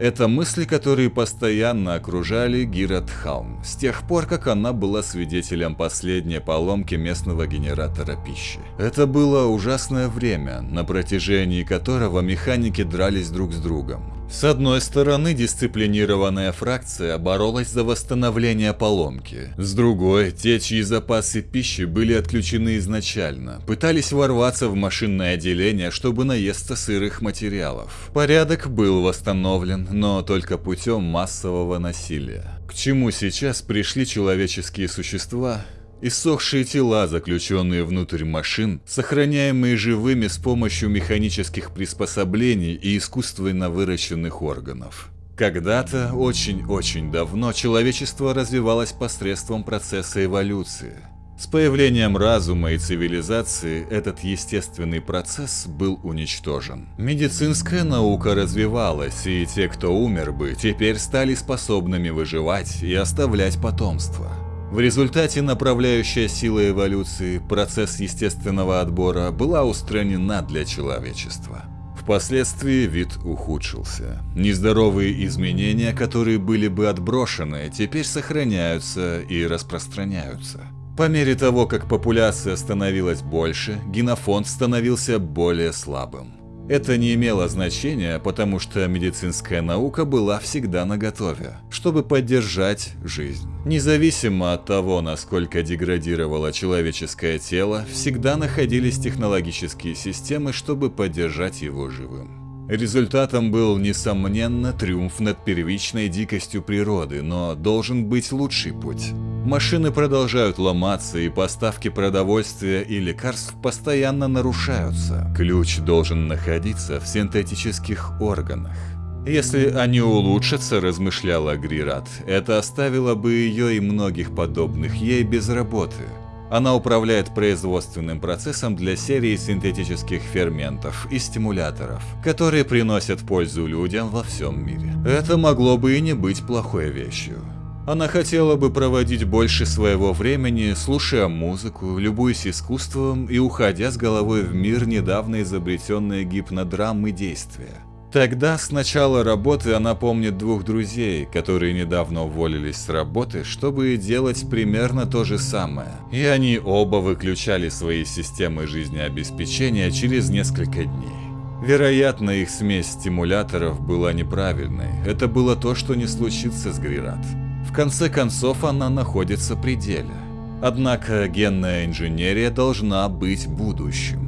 S1: Это мысли, которые постоянно окружали Гират Халм, с тех пор, как она была свидетелем последней поломки местного генератора пищи. Это было ужасное время, на протяжении которого механики дрались друг с другом. С одной стороны, дисциплинированная фракция боролась за восстановление поломки. С другой, те, чьи запасы пищи были отключены изначально, пытались ворваться в машинное отделение, чтобы наесться сырых материалов. Порядок был восстановлен, но только путем массового насилия. К чему сейчас пришли человеческие существа, Иссохшие тела, заключенные внутрь машин, сохраняемые живыми с помощью механических приспособлений и искусственно выращенных органов. Когда-то, очень-очень давно, человечество развивалось посредством процесса эволюции. С появлением разума и цивилизации этот естественный процесс был уничтожен. Медицинская наука развивалась, и те, кто умер бы, теперь стали способными выживать и оставлять потомство. В результате направляющая сила эволюции, процесс естественного отбора, была устранена для человечества. Впоследствии вид ухудшился. Нездоровые изменения, которые были бы отброшены, теперь сохраняются и распространяются. По мере того, как популяция становилась больше, генофонд становился более слабым. Это не имело значения, потому что медицинская наука была всегда наготове, чтобы поддержать жизнь. Независимо от того, насколько деградировало человеческое тело, всегда находились технологические системы, чтобы поддержать его живым. Результатом был, несомненно, триумф над первичной дикостью природы, но должен быть лучший путь. Машины продолжают ломаться, и поставки продовольствия и лекарств постоянно нарушаются. Ключ должен находиться в синтетических органах. Если они улучшатся, размышляла Грират, это оставило бы ее и многих подобных ей без работы. Она управляет производственным процессом для серии синтетических ферментов и стимуляторов, которые приносят пользу людям во всем мире. Это могло бы и не быть плохой вещью. Она хотела бы проводить больше своего времени, слушая музыку, любуясь искусством и уходя с головой в мир недавно изобретенные гипнодрамы действия. Тогда с начала работы она помнит двух друзей, которые недавно уволились с работы, чтобы делать примерно то же самое. И они оба выключали свои системы жизнеобеспечения через несколько дней. Вероятно, их смесь стимуляторов была неправильной. Это было то, что не случится с Грират. В конце концов, она находится при деле. Однако генная инженерия должна быть будущим.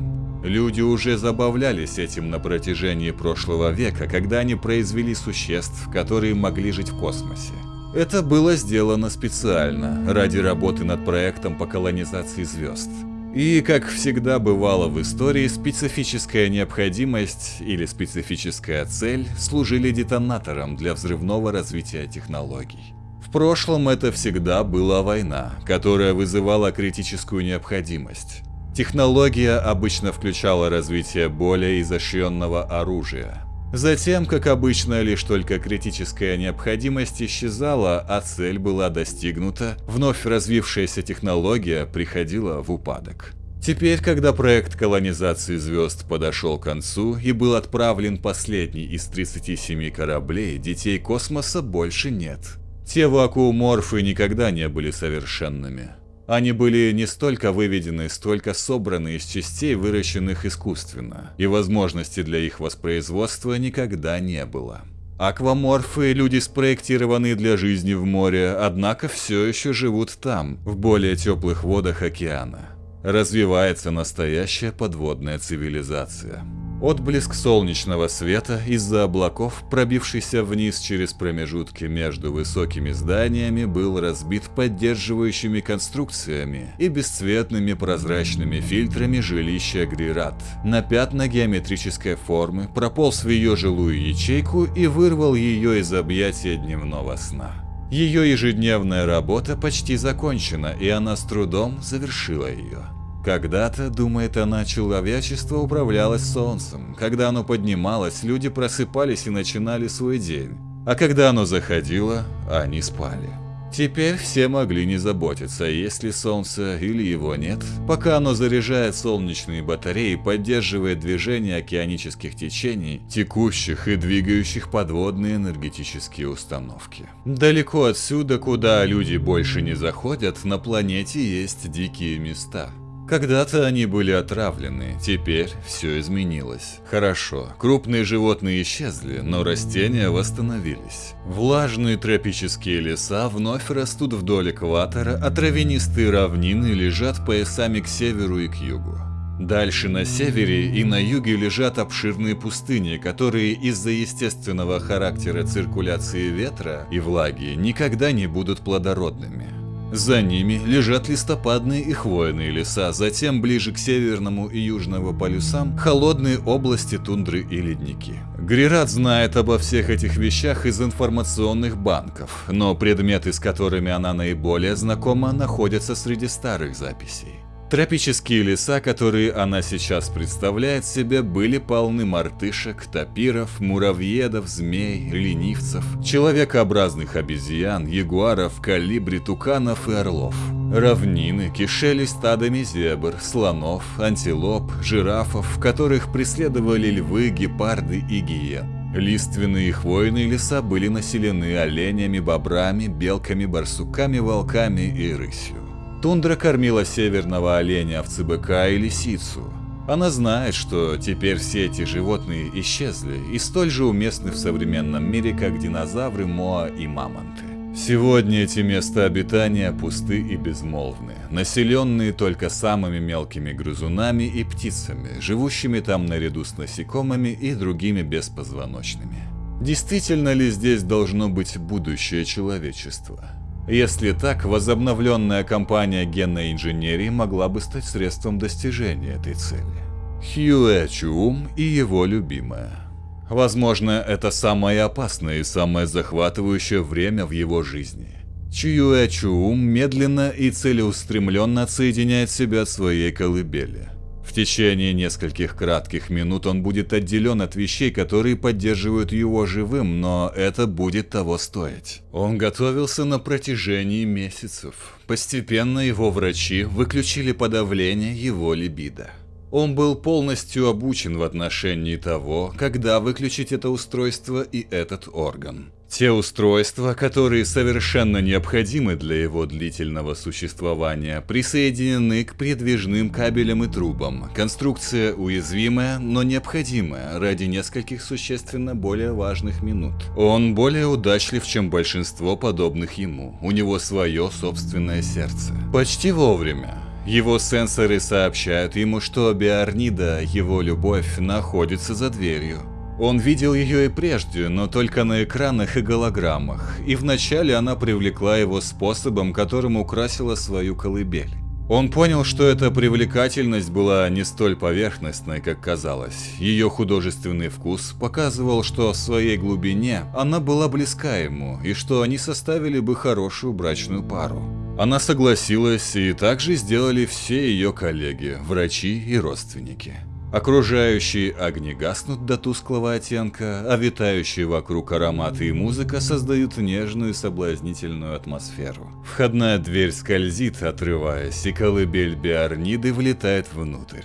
S1: Люди уже забавлялись этим на протяжении прошлого века, когда они произвели существ, которые могли жить в космосе. Это было сделано специально, ради работы над проектом по колонизации звезд. И, как всегда бывало в истории, специфическая необходимость или специфическая цель служили детонатором для взрывного развития технологий. В прошлом это всегда была война, которая вызывала критическую необходимость. Технология обычно включала развитие более изощренного оружия. Затем, как обычно, лишь только критическая необходимость исчезала, а цель была достигнута, вновь развившаяся технология приходила в упадок. Теперь, когда проект колонизации звезд подошел к концу и был отправлен последний из 37 кораблей, детей космоса больше нет. Те вакууморфы никогда не были совершенными. Они были не столько выведены, столько собраны из частей, выращенных искусственно, и возможности для их воспроизводства никогда не было. Акваморфы – люди, спроектированные для жизни в море, однако все еще живут там, в более теплых водах океана. Развивается настоящая подводная цивилизация. Отблеск солнечного света из-за облаков, пробившийся вниз через промежутки между высокими зданиями, был разбит поддерживающими конструкциями и бесцветными прозрачными фильтрами жилища Грират. На пятна геометрической формы прополз в ее жилую ячейку и вырвал ее из объятия дневного сна. Ее ежедневная работа почти закончена, и она с трудом завершила ее. Когда-то, думает она, человечество управлялось солнцем. Когда оно поднималось, люди просыпались и начинали свой день. А когда оно заходило, они спали. Теперь все могли не заботиться, есть ли солнце или его нет, пока оно заряжает солнечные батареи и поддерживает движение океанических течений, текущих и двигающих подводные энергетические установки. Далеко отсюда, куда люди больше не заходят, на планете есть дикие места. Когда-то они были отравлены, теперь все изменилось. Хорошо, крупные животные исчезли, но растения восстановились. Влажные тропические леса вновь растут вдоль экватора, а травянистые равнины лежат поясами к северу и к югу. Дальше на севере и на юге лежат обширные пустыни, которые из-за естественного характера циркуляции ветра и влаги никогда не будут плодородными. За ними лежат листопадные и хвойные леса, затем ближе к северному и южному полюсам холодные области тундры и ледники. Грират знает обо всех этих вещах из информационных банков, но предметы, с которыми она наиболее знакома, находятся среди старых записей. Тропические леса, которые она сейчас представляет себе, были полны мартышек, тапиров, муравьедов, змей, ленивцев, человекообразных обезьян, ягуаров, калибри, туканов и орлов. Равнины кишели стадами зебр, слонов, антилоп, жирафов, которых преследовали львы, гепарды и гиен. Лиственные хвойные леса были населены оленями, бобрами, белками, барсуками, волками и рысью. Тундра кормила северного оленя, овцы быка и лисицу. Она знает, что теперь все эти животные исчезли и столь же уместны в современном мире, как динозавры, моа и мамонты. Сегодня эти места обитания пусты и безмолвны, населенные только самыми мелкими грызунами и птицами, живущими там наряду с насекомыми и другими беспозвоночными. Действительно ли здесь должно быть будущее человечества? Если так, возобновленная кампания генной инженерии могла бы стать средством достижения этой цели. Хьюэ Чум и его любимая. Возможно, это самое опасное и самое захватывающее время в его жизни. Чуюэ Чуум медленно и целеустремленно отсоединяет себя от своей колыбели. В течение нескольких кратких минут он будет отделен от вещей, которые поддерживают его живым, но это будет того стоить. Он готовился на протяжении месяцев. Постепенно его врачи выключили подавление его либидо. Он был полностью обучен в отношении того, когда выключить это устройство и этот орган. Те устройства, которые совершенно необходимы для его длительного существования, присоединены к передвижным кабелям и трубам. Конструкция уязвимая, но необходимая ради нескольких существенно более важных минут. Он более удачлив, чем большинство подобных ему. У него свое собственное сердце. Почти вовремя. Его сенсоры сообщают ему, что Биорнида, его любовь, находится за дверью. Он видел ее и прежде, но только на экранах и голограммах, и вначале она привлекла его способом, которым украсила свою колыбель. Он понял, что эта привлекательность была не столь поверхностной, как казалось. Ее художественный вкус показывал, что в своей глубине она была близка ему, и что они составили бы хорошую брачную пару. Она согласилась, и также сделали все ее коллеги, врачи и родственники. Окружающие огни гаснут до тусклого оттенка, а витающие вокруг ароматы и музыка создают нежную и соблазнительную атмосферу. Входная дверь скользит, отрываясь, и колыбель Биарниды влетает внутрь.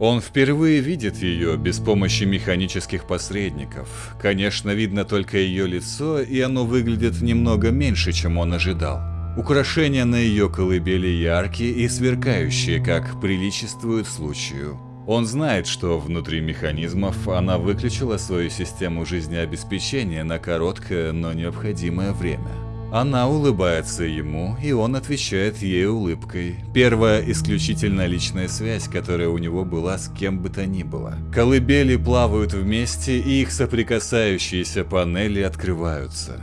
S1: Он впервые видит ее без помощи механических посредников. Конечно, видно только ее лицо, и оно выглядит немного меньше, чем он ожидал. Украшения на ее колыбели яркие и сверкающие, как приличествует случаю. Он знает, что внутри механизмов она выключила свою систему жизнеобеспечения на короткое, но необходимое время. Она улыбается ему, и он отвечает ей улыбкой. Первая исключительно личная связь, которая у него была с кем бы то ни было. Колыбели плавают вместе, и их соприкасающиеся панели открываются.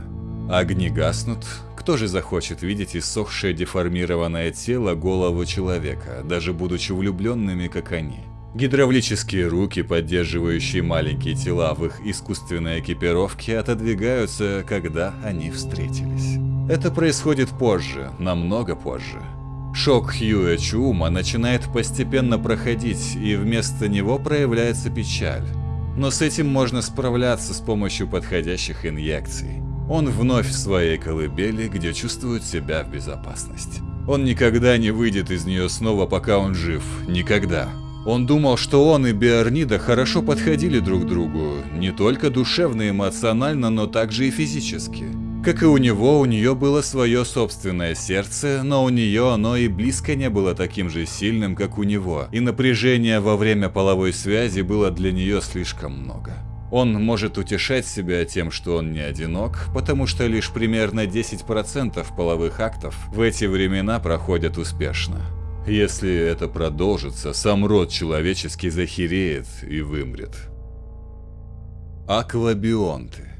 S1: Огни гаснут. Кто же захочет видеть иссохшее деформированное тело голову человека, даже будучи влюбленными, как они? Гидравлические руки, поддерживающие маленькие тела в их искусственной экипировке, отодвигаются, когда они встретились. Это происходит позже, намного позже. Шок Хьюэ Чума начинает постепенно проходить, и вместо него проявляется печаль. Но с этим можно справляться с помощью подходящих инъекций. Он вновь в своей колыбели, где чувствует себя в безопасности. Он никогда не выйдет из нее снова, пока он жив. Никогда. Он думал, что он и Биорнида хорошо подходили друг другу, не только душевно и эмоционально, но также и физически. Как и у него, у нее было свое собственное сердце, но у нее оно и близко не было таким же сильным, как у него, и напряжение во время половой связи было для нее слишком много. Он может утешать себя тем, что он не одинок, потому что лишь примерно 10% половых актов в эти времена проходят успешно. Если это продолжится, сам род человеческий захереет и вымрет. Аквабионты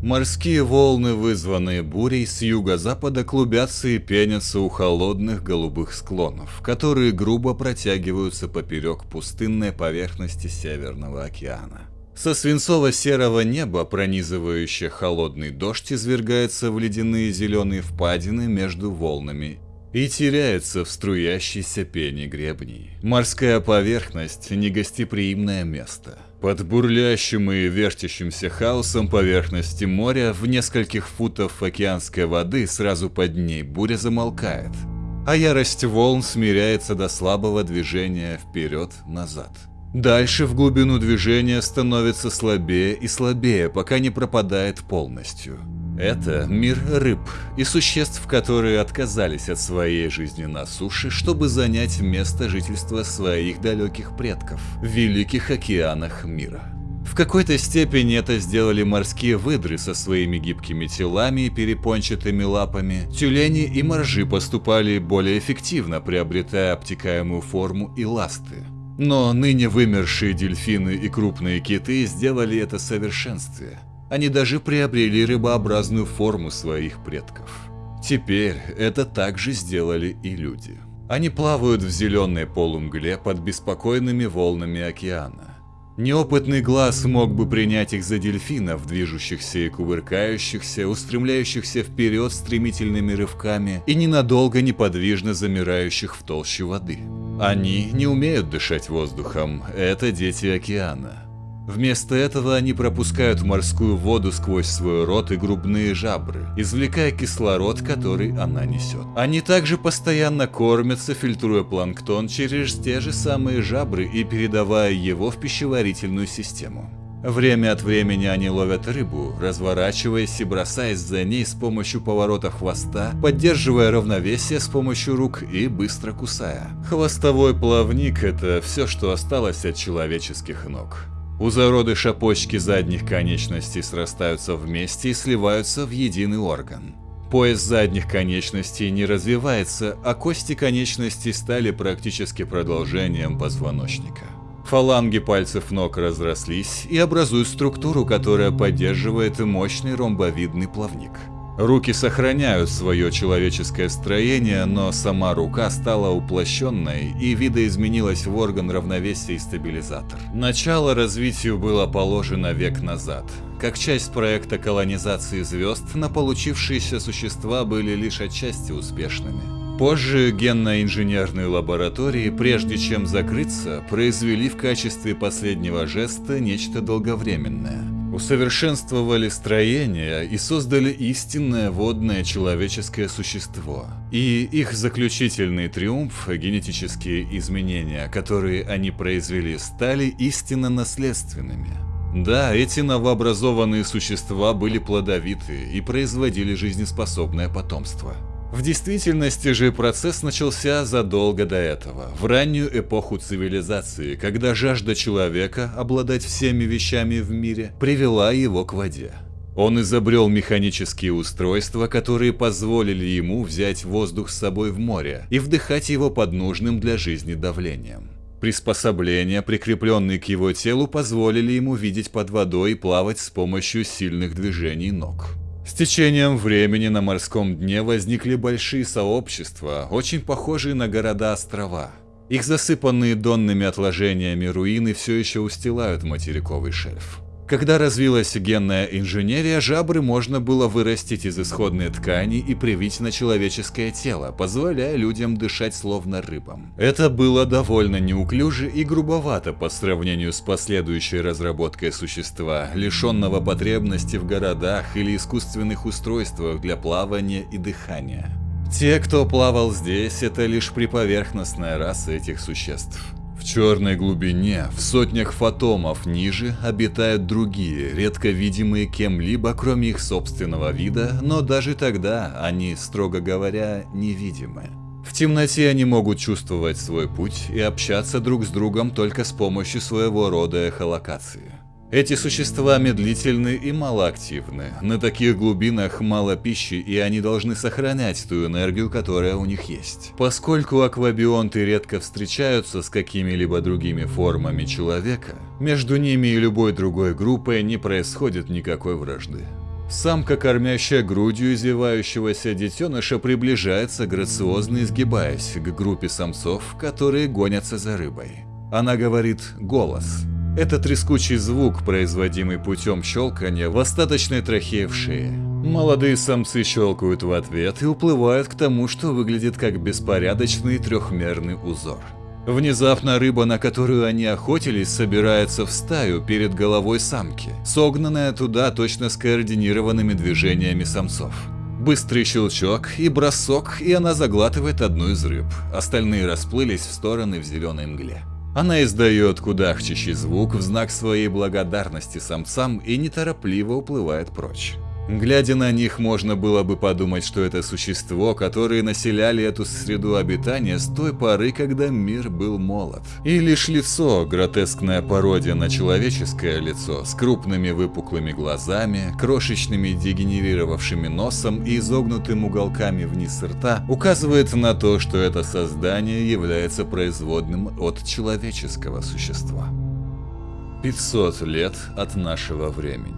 S1: Морские волны, вызванные бурей, с юго-запада клубятся и пенятся у холодных голубых склонов, которые грубо протягиваются поперек пустынной поверхности Северного океана. Со свинцово-серого неба, пронизывающее холодный дождь, извергается в ледяные зеленые впадины между волнами и теряется в струящейся пене гребней. Морская поверхность – негостеприимное место. Под бурлящим и вертящимся хаосом поверхности моря в нескольких футов океанской воды сразу под ней буря замолкает, а ярость волн смиряется до слабого движения вперед-назад. Дальше в глубину движения становится слабее и слабее, пока не пропадает полностью. Это мир рыб и существ, которые отказались от своей жизни на суше, чтобы занять место жительства своих далеких предков в великих океанах мира. В какой-то степени это сделали морские выдры со своими гибкими телами и перепончатыми лапами. Тюлени и моржи поступали более эффективно, приобретая обтекаемую форму и ласты. Но ныне вымершие дельфины и крупные киты сделали это совершенствие – они даже приобрели рыбообразную форму своих предков. Теперь это также сделали и люди. Они плавают в зеленой полумгле под беспокойными волнами океана. Неопытный глаз мог бы принять их за дельфинов, движущихся и кувыркающихся, устремляющихся вперед стремительными рывками и ненадолго неподвижно замирающих в толще воды. Они не умеют дышать воздухом, это дети океана. Вместо этого они пропускают морскую воду сквозь свой рот и грубные жабры, извлекая кислород, который она несет. Они также постоянно кормятся, фильтруя планктон через те же самые жабры и передавая его в пищеварительную систему. Время от времени они ловят рыбу, разворачиваясь и бросаясь за ней с помощью поворота хвоста, поддерживая равновесие с помощью рук и быстро кусая. Хвостовой плавник – это все, что осталось от человеческих ног. У зародыша почки задних конечностей срастаются вместе и сливаются в единый орган. Пояс задних конечностей не развивается, а кости конечностей стали практически продолжением позвоночника. Фаланги пальцев ног разрослись и образуют структуру, которая поддерживает мощный ромбовидный плавник. Руки сохраняют свое человеческое строение, но сама рука стала уплощенной и видоизменилась в орган равновесия и стабилизатор. Начало развитию было положено век назад. Как часть проекта колонизации звезд, на получившиеся существа были лишь отчасти успешными. Позже генно-инженерные лаборатории, прежде чем закрыться, произвели в качестве последнего жеста нечто долговременное – усовершенствовали строение и создали истинное водное человеческое существо. И их заключительный триумф, генетические изменения, которые они произвели, стали истинно наследственными. Да, эти новообразованные существа были плодовиты и производили жизнеспособное потомство. В действительности же процесс начался задолго до этого, в раннюю эпоху цивилизации, когда жажда человека обладать всеми вещами в мире привела его к воде. Он изобрел механические устройства, которые позволили ему взять воздух с собой в море и вдыхать его под нужным для жизни давлением. Приспособления, прикрепленные к его телу, позволили ему видеть под водой и плавать с помощью сильных движений ног. С течением времени на морском дне возникли большие сообщества, очень похожие на города-острова. Их засыпанные донными отложениями руины все еще устилают материковый шельф. Когда развилась генная инженерия, жабры можно было вырастить из исходной ткани и привить на человеческое тело, позволяя людям дышать словно рыбам. Это было довольно неуклюже и грубовато по сравнению с последующей разработкой существа, лишенного потребности в городах или искусственных устройствах для плавания и дыхания. Те, кто плавал здесь, это лишь приповерхностная раса этих существ. В черной глубине, в сотнях фотомов ниже, обитают другие, редко видимые кем-либо, кроме их собственного вида, но даже тогда они, строго говоря, невидимы. В темноте они могут чувствовать свой путь и общаться друг с другом только с помощью своего рода эхолокации. Эти существа медлительны и малоактивны. На таких глубинах мало пищи, и они должны сохранять ту энергию, которая у них есть. Поскольку аквабионты редко встречаются с какими-либо другими формами человека, между ними и любой другой группой не происходит никакой вражды. Самка, кормящая грудью извивающегося детеныша, приближается, грациозно изгибаясь к группе самцов, которые гонятся за рыбой. Она говорит «голос», это трескучий звук, производимый путем щелкания в остаточной трахее в шее. Молодые самцы щелкают в ответ и уплывают к тому, что выглядит как беспорядочный трехмерный узор. Внезапно рыба, на которую они охотились, собирается в стаю перед головой самки, согнанная туда точно скоординированными движениями самцов. Быстрый щелчок и бросок, и она заглатывает одну из рыб. Остальные расплылись в стороны в зеленой мгле. Она издает кудахчащий звук в знак своей благодарности самцам и неторопливо уплывает прочь. Глядя на них, можно было бы подумать, что это существо, которые населяли эту среду обитания с той поры, когда мир был молод. И лишь лицо, гротескная пародия на человеческое лицо, с крупными выпуклыми глазами, крошечными дегенерировавшими носом и изогнутым уголками вниз рта, указывает на то, что это создание является производным от человеческого существа. 500 лет от нашего времени.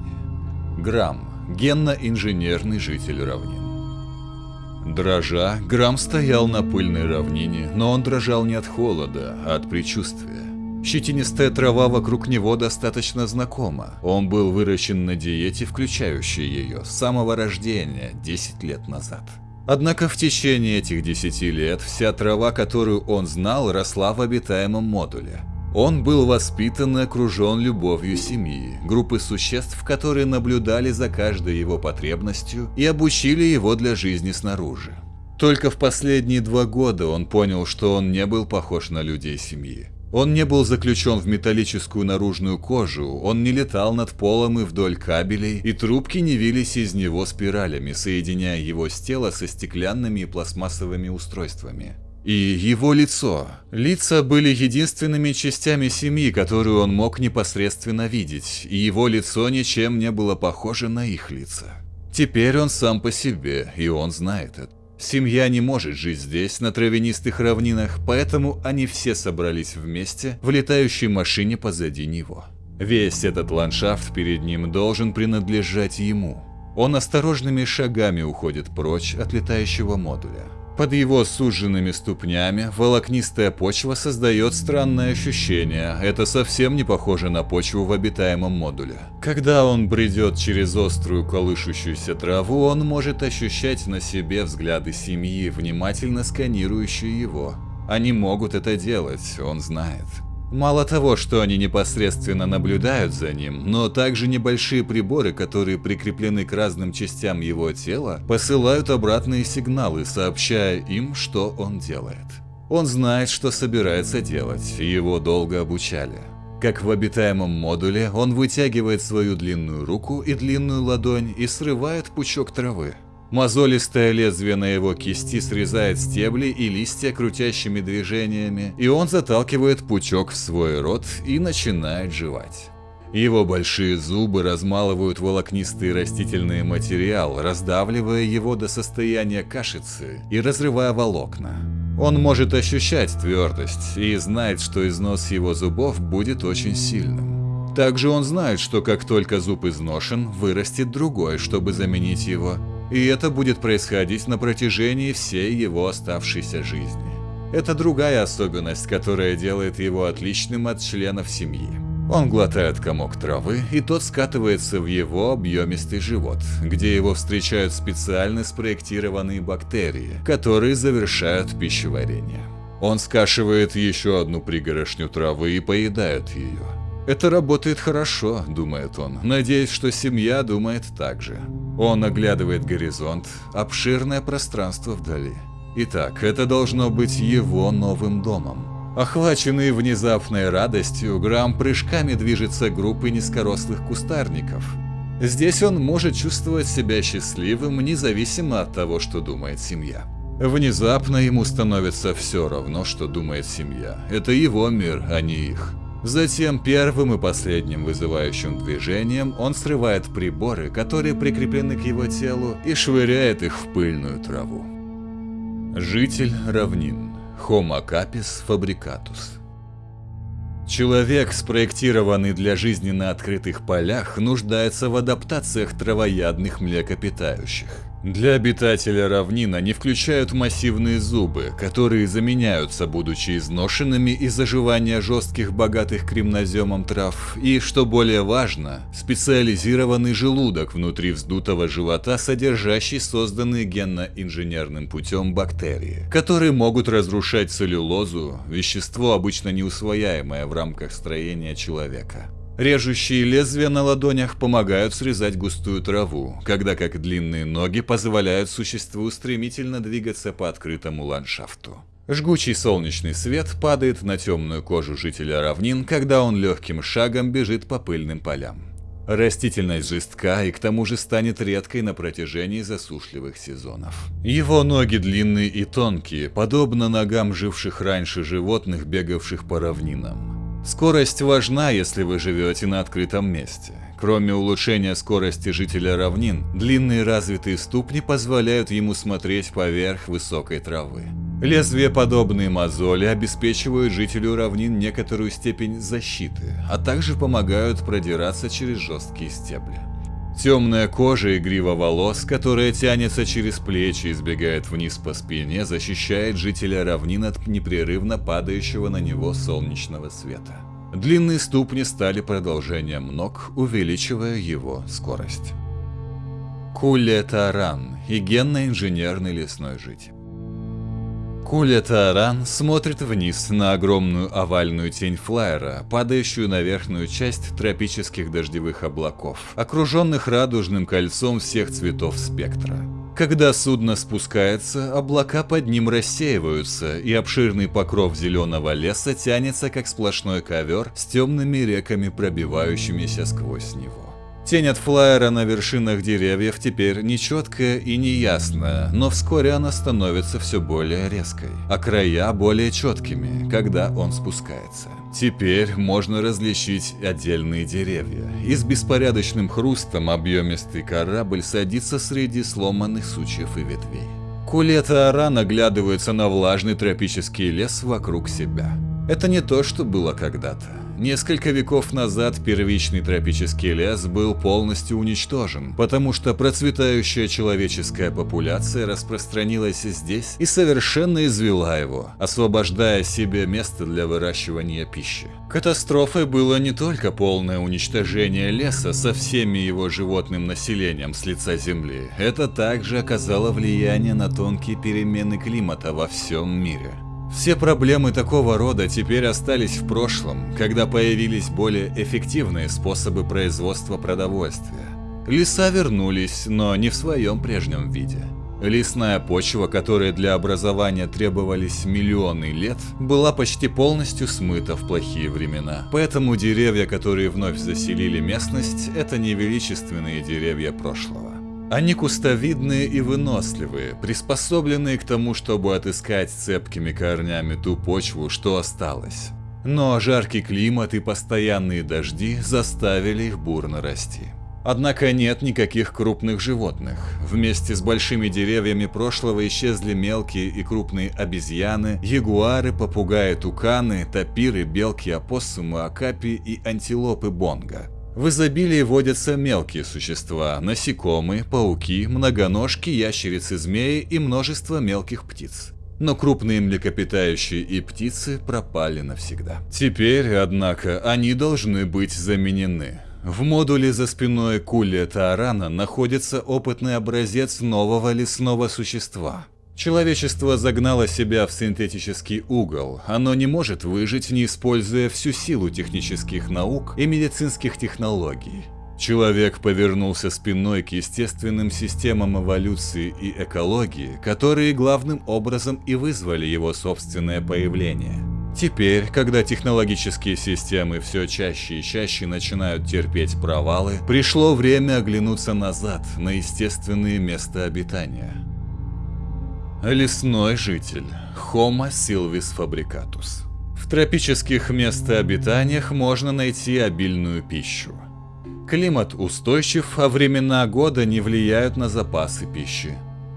S1: Грамм генно-инженерный житель равнин. Дрожа, Грамм стоял на пыльной равнине, но он дрожал не от холода, а от предчувствия. Щетинистая трава вокруг него достаточно знакома. Он был выращен на диете, включающей ее с самого рождения 10 лет назад. Однако в течение этих 10 лет вся трава, которую он знал, росла в обитаемом модуле. Он был воспитан и окружен любовью семьи, группы существ, которые наблюдали за каждой его потребностью и обучили его для жизни снаружи. Только в последние два года он понял, что он не был похож на людей семьи. Он не был заключен в металлическую наружную кожу, он не летал над полом и вдоль кабелей, и трубки не вились из него спиралями, соединяя его с тела со стеклянными и пластмассовыми устройствами. И его лицо. Лица были единственными частями семьи, которую он мог непосредственно видеть, и его лицо ничем не было похоже на их лица. Теперь он сам по себе, и он знает это. Семья не может жить здесь, на травянистых равнинах, поэтому они все собрались вместе в летающей машине позади него. Весь этот ландшафт перед ним должен принадлежать ему. Он осторожными шагами уходит прочь от летающего модуля. Под его суженными ступнями волокнистая почва создает странное ощущение. Это совсем не похоже на почву в обитаемом модуле. Когда он бредет через острую колышущуюся траву, он может ощущать на себе взгляды семьи, внимательно сканирующие его. Они могут это делать, он знает. Мало того, что они непосредственно наблюдают за ним, но также небольшие приборы, которые прикреплены к разным частям его тела, посылают обратные сигналы, сообщая им, что он делает. Он знает, что собирается делать, его долго обучали. Как в обитаемом модуле, он вытягивает свою длинную руку и длинную ладонь и срывает пучок травы. Мозолистое лезвие на его кисти срезает стебли и листья крутящими движениями, и он заталкивает пучок в свой рот и начинает жевать. Его большие зубы размалывают волокнистый растительный материал, раздавливая его до состояния кашицы и разрывая волокна. Он может ощущать твердость и знает, что износ его зубов будет очень сильным. Также он знает, что как только зуб изношен, вырастет другой, чтобы заменить его, и это будет происходить на протяжении всей его оставшейся жизни. Это другая особенность, которая делает его отличным от членов семьи. Он глотает комок травы, и тот скатывается в его объемистый живот, где его встречают специально спроектированные бактерии, которые завершают пищеварение. Он скашивает еще одну пригорошню травы и поедает ее. Это работает хорошо, думает он, надеясь, что семья думает так же. Он оглядывает горизонт, обширное пространство вдали. Итак, это должно быть его новым домом. Охваченный внезапной радостью, Грамм прыжками движется группой низкорослых кустарников. Здесь он может чувствовать себя счастливым, независимо от того, что думает семья. Внезапно ему становится все равно, что думает семья. Это его мир, а не их. Затем первым и последним вызывающим движением он срывает приборы, которые прикреплены к его телу, и швыряет их в пыльную траву. Житель равнин. Homo capis fabricatus. Человек, спроектированный для жизни на открытых полях, нуждается в адаптациях травоядных млекопитающих. Для обитателя равнин они включают массивные зубы, которые заменяются, будучи изношенными из заживания жестких богатых кремноземом трав, и, что более важно, специализированный желудок внутри вздутого живота, содержащий созданные генно-инженерным путем бактерии, которые могут разрушать целлюлозу, вещество обычно неусвояемое в рамках строения человека. Режущие лезвия на ладонях помогают срезать густую траву, когда как длинные ноги позволяют существу стремительно двигаться по открытому ландшафту. Жгучий солнечный свет падает на темную кожу жителя равнин, когда он легким шагом бежит по пыльным полям. Растительность жестка и к тому же станет редкой на протяжении засушливых сезонов. Его ноги длинные и тонкие, подобно ногам живших раньше животных, бегавших по равнинам. Скорость важна, если вы живете на открытом месте. Кроме улучшения скорости жителя равнин, длинные развитые ступни позволяют ему смотреть поверх высокой травы. Лезвия подобные мозоли обеспечивают жителю равнин некоторую степень защиты, а также помогают продираться через жесткие стебли. Темная кожа и грива волос, которая тянется через плечи и сбегает вниз по спине, защищает жителя равнин от непрерывно падающего на него солнечного света. Длинные ступни стали продолжением ног, увеличивая его скорость. Куле Таран генно-инженерный лесной житель. Куля Тааран смотрит вниз на огромную овальную тень флайера, падающую на верхнюю часть тропических дождевых облаков, окруженных радужным кольцом всех цветов спектра. Когда судно спускается, облака под ним рассеиваются, и обширный покров зеленого леса тянется как сплошной ковер с темными реками, пробивающимися сквозь него. Тень от флайера на вершинах деревьев теперь нечеткая и неясная, но вскоре она становится все более резкой, а края более четкими, когда он спускается. Теперь можно различить отдельные деревья, и с беспорядочным хрустом объемистый корабль садится среди сломанных сучьев и ветвей. Кулета Аран оглядывается на влажный тропический лес вокруг себя. Это не то, что было когда-то. Несколько веков назад первичный тропический лес был полностью уничтожен, потому что процветающая человеческая популяция распространилась здесь и совершенно извела его, освобождая себе место для выращивания пищи. Катастрофой было не только полное уничтожение леса со всеми его животным населением с лица Земли, это также оказало влияние на тонкие перемены климата во всем мире. Все проблемы такого рода теперь остались в прошлом, когда появились более эффективные способы производства продовольствия. Леса вернулись, но не в своем прежнем виде. Лесная почва, которой для образования требовались миллионы лет, была почти полностью смыта в плохие времена. Поэтому деревья, которые вновь заселили местность, это не величественные деревья прошлого. Они кустовидные и выносливые, приспособленные к тому, чтобы отыскать цепкими корнями ту почву, что осталось. Но жаркий климат и постоянные дожди заставили их бурно расти. Однако нет никаких крупных животных. Вместе с большими деревьями прошлого исчезли мелкие и крупные обезьяны, ягуары, попугаи, туканы, тапиры, белки, опоссумы, акапи и антилопы бонга. В изобилии водятся мелкие существа – насекомые, пауки, многоножки, ящерицы, змеи и множество мелких птиц. Но крупные млекопитающие и птицы пропали навсегда. Теперь, однако, они должны быть заменены. В модуле за спиной Кули Таарана находится опытный образец нового лесного существа – Человечество загнало себя в синтетический угол. Оно не может выжить, не используя всю силу технических наук и медицинских технологий. Человек повернулся спиной к естественным системам эволюции и экологии, которые главным образом и вызвали его собственное появление. Теперь, когда технологические системы все чаще и чаще начинают терпеть провалы, пришло время оглянуться назад на естественные места обитания. Лесной житель Homo silvis fabricatus. В тропических местообитаниях можно найти обильную пищу. Климат устойчив, а времена года не влияют на запасы пищи.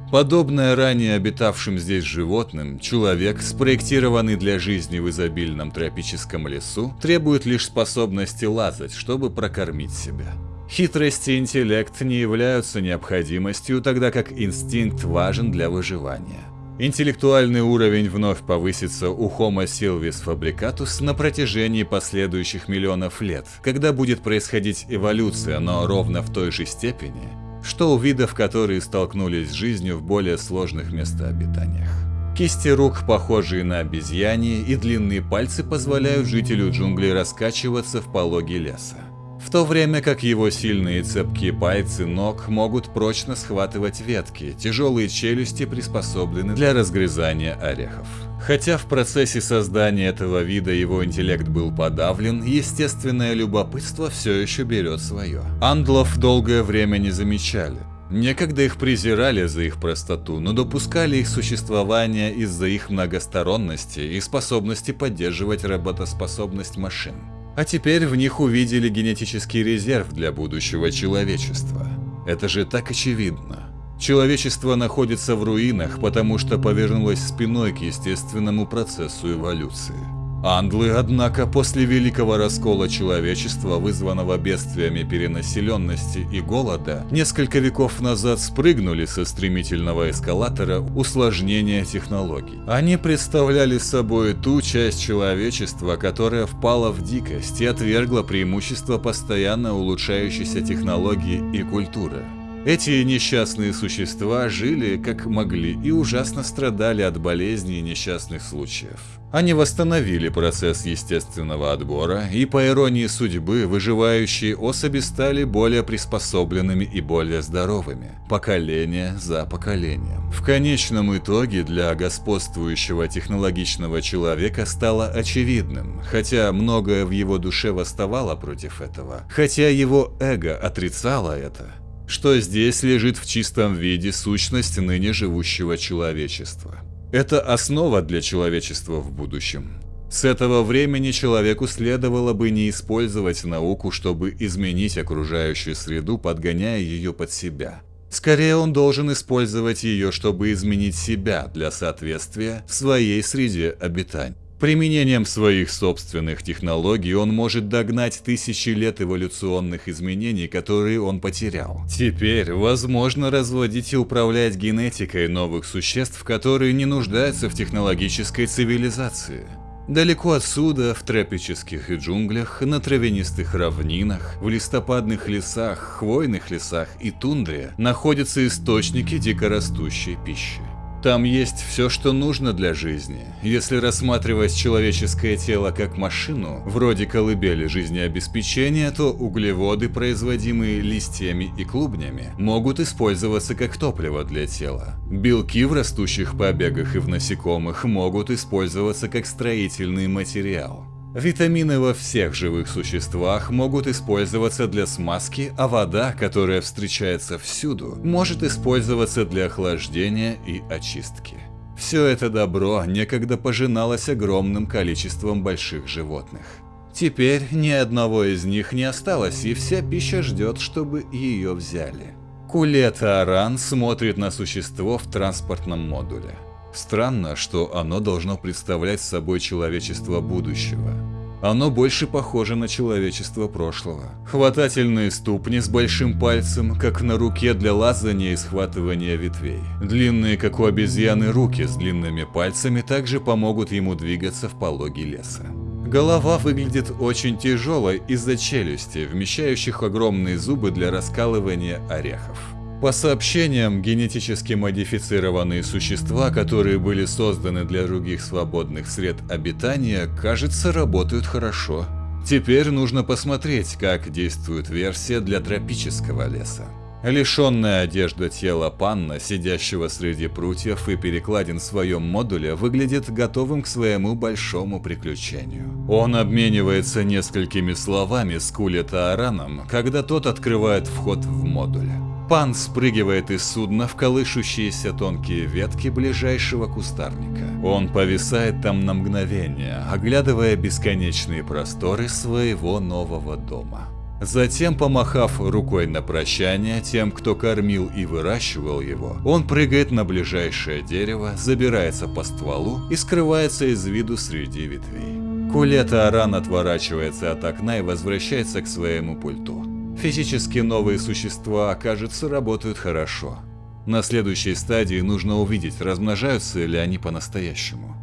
S1: Подобное ранее обитавшим здесь животным, человек, спроектированный для жизни в изобильном тропическом лесу, требует лишь способности лазать, чтобы прокормить себя. Хитрость и интеллект не являются необходимостью, тогда как инстинкт важен для выживания. Интеллектуальный уровень вновь повысится у Homo silvis fabricatus на протяжении последующих миллионов лет, когда будет происходить эволюция, но ровно в той же степени, что у видов, которые столкнулись с жизнью в более сложных местообитаниях. Кисти рук, похожие на обезьяне, и длинные пальцы позволяют жителю джунглей раскачиваться в пологе леса в то время как его сильные цепкие пальцы ног могут прочно схватывать ветки, тяжелые челюсти приспособлены для разгрызания орехов. Хотя в процессе создания этого вида его интеллект был подавлен, естественное любопытство все еще берет свое. Андлов долгое время не замечали. Некогда их презирали за их простоту, но допускали их существование из-за их многосторонности и способности поддерживать работоспособность машин а теперь в них увидели генетический резерв для будущего человечества. Это же так очевидно. Человечество находится в руинах, потому что повернулось спиной к естественному процессу эволюции. Андлы, однако, после великого раскола человечества, вызванного бедствиями перенаселенности и голода, несколько веков назад спрыгнули со стремительного эскалатора усложнения технологий. Они представляли собой ту часть человечества, которая впала в дикость и отвергла преимущество постоянно улучшающейся технологии и культуры. Эти несчастные существа жили как могли и ужасно страдали от болезней и несчастных случаев. Они восстановили процесс естественного отбора, и по иронии судьбы, выживающие особи стали более приспособленными и более здоровыми, поколение за поколением. В конечном итоге для господствующего технологичного человека стало очевидным, хотя многое в его душе восставало против этого, хотя его эго отрицало это, что здесь лежит в чистом виде сущность ныне живущего человечества. Это основа для человечества в будущем. С этого времени человеку следовало бы не использовать науку, чтобы изменить окружающую среду, подгоняя ее под себя. Скорее он должен использовать ее, чтобы изменить себя для соответствия своей среде обитания. Применением своих собственных технологий он может догнать тысячи лет эволюционных изменений, которые он потерял. Теперь возможно разводить и управлять генетикой новых существ, которые не нуждаются в технологической цивилизации. Далеко отсюда, в тропических джунглях, на травянистых равнинах, в листопадных лесах, хвойных лесах и тундре находятся источники дикорастущей пищи. Там есть все, что нужно для жизни. Если рассматривать человеческое тело как машину, вроде колыбели жизнеобеспечения, то углеводы, производимые листьями и клубнями, могут использоваться как топливо для тела. Белки в растущих побегах и в насекомых могут использоваться как строительный материал. Витамины во всех живых существах могут использоваться для смазки, а вода, которая встречается всюду, может использоваться для охлаждения и очистки. Все это добро некогда пожиналось огромным количеством больших животных. Теперь ни одного из них не осталось, и вся пища ждет, чтобы ее взяли. Кулета Аран смотрит на существо в транспортном модуле. Странно, что оно должно представлять собой человечество будущего. Оно больше похоже на человечество прошлого. Хватательные ступни с большим пальцем, как на руке для лазания и схватывания ветвей. Длинные, как у обезьяны, руки с длинными пальцами также помогут ему двигаться в пологе леса. Голова выглядит очень тяжелой из-за челюсти, вмещающих огромные зубы для раскалывания орехов. По сообщениям, генетически модифицированные существа, которые были созданы для других свободных сред обитания, кажется, работают хорошо. Теперь нужно посмотреть, как действует версия для тропического леса. Лишенная одежда тела панна, сидящего среди прутьев и перекладин в своем модуле, выглядит готовым к своему большому приключению. Он обменивается несколькими словами с Кулета Араном, когда тот открывает вход в модуль. Пан спрыгивает из судна в колышущиеся тонкие ветки ближайшего кустарника. Он повисает там на мгновение, оглядывая бесконечные просторы своего нового дома. Затем, помахав рукой на прощание тем, кто кормил и выращивал его, он прыгает на ближайшее дерево, забирается по стволу и скрывается из виду среди ветвей. Кулета Аран отворачивается от окна и возвращается к своему пульту. Физически новые существа, кажется, работают хорошо. На следующей стадии нужно увидеть, размножаются ли они по-настоящему.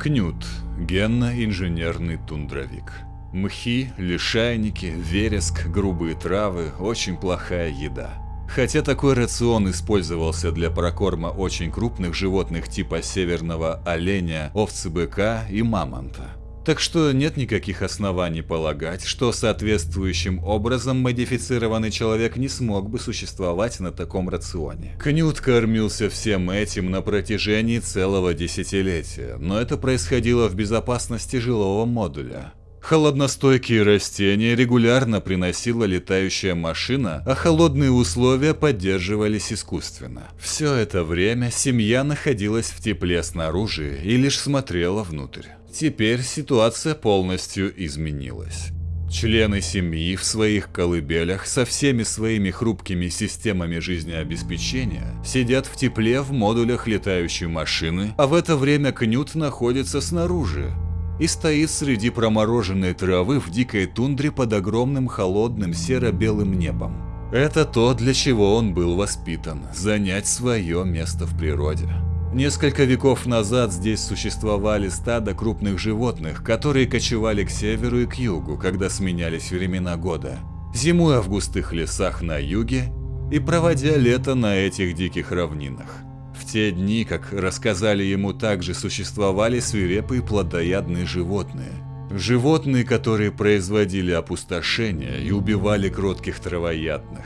S1: Кнют – генно-инженерный тундровик. Мхи, лишайники, вереск, грубые травы – очень плохая еда. Хотя такой рацион использовался для прокорма очень крупных животных типа северного оленя, овцы-быка и мамонта. Так что нет никаких оснований полагать, что соответствующим образом модифицированный человек не смог бы существовать на таком рационе. Кнют кормился всем этим на протяжении целого десятилетия, но это происходило в безопасности жилого модуля. Холодностойкие растения регулярно приносила летающая машина, а холодные условия поддерживались искусственно. Все это время семья находилась в тепле снаружи и лишь смотрела внутрь. Теперь ситуация полностью изменилась. Члены семьи в своих колыбелях со всеми своими хрупкими системами жизнеобеспечения сидят в тепле в модулях летающей машины, а в это время Кнют находится снаружи и стоит среди промороженной травы в дикой тундре под огромным холодным серо-белым небом. Это то, для чего он был воспитан – занять свое место в природе. Несколько веков назад здесь существовали стада крупных животных, которые кочевали к северу и к югу, когда сменялись времена года, зимуя в густых лесах на юге и проводя лето на этих диких равнинах. В те дни, как рассказали ему, также существовали свирепые плодоядные животные. Животные, которые производили опустошение и убивали кротких травоядных.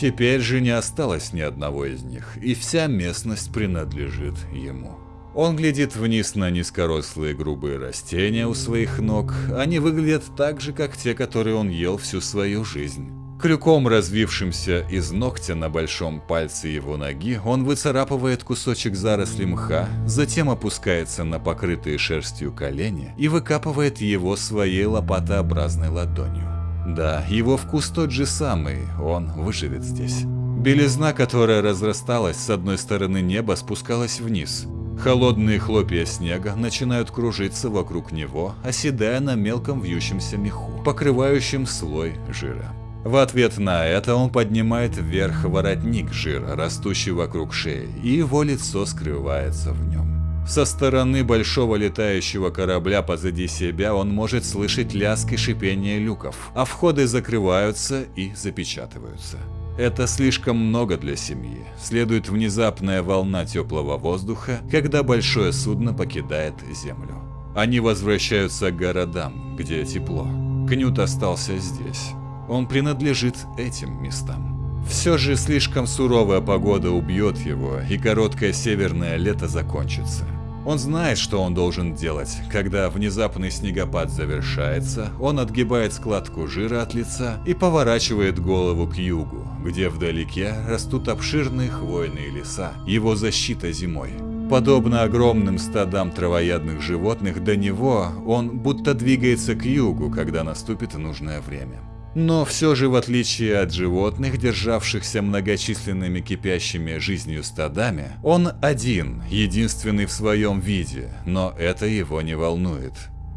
S1: Теперь же не осталось ни одного из них, и вся местность принадлежит ему. Он глядит вниз на низкорослые грубые растения у своих ног. Они выглядят так же, как те, которые он ел всю свою жизнь. Крюком, развившимся из ногтя на большом пальце его ноги, он выцарапывает кусочек заросли мха, затем опускается на покрытые шерстью колени и выкапывает его своей лопатообразной ладонью. Да, его вкус тот же самый, он выживет здесь. Белизна, которая разрасталась с одной стороны неба, спускалась вниз. Холодные хлопья снега начинают кружиться вокруг него, оседая на мелком вьющемся меху, покрывающем слой жира. В ответ на это он поднимает вверх воротник жира, растущий вокруг шеи, и его лицо скрывается в нем. Со стороны большого летающего корабля позади себя он может слышать лязг и шипение люков, а входы закрываются и запечатываются. Это слишком много для семьи. Следует внезапная волна теплого воздуха, когда большое судно покидает землю. Они возвращаются к городам, где тепло. Кнют остался здесь он принадлежит этим местам. Все же слишком суровая погода убьет его, и короткое северное лето закончится. Он знает, что он должен делать. Когда внезапный снегопад завершается, он отгибает складку жира от лица и поворачивает голову к югу, где вдалеке растут обширные хвойные леса, его защита зимой. Подобно огромным стадам травоядных животных, до него он будто двигается к югу, когда наступит нужное время. Но все же, в отличие от животных, державшихся многочисленными кипящими жизнью стадами, он один, единственный в своем виде, но это его не волнует.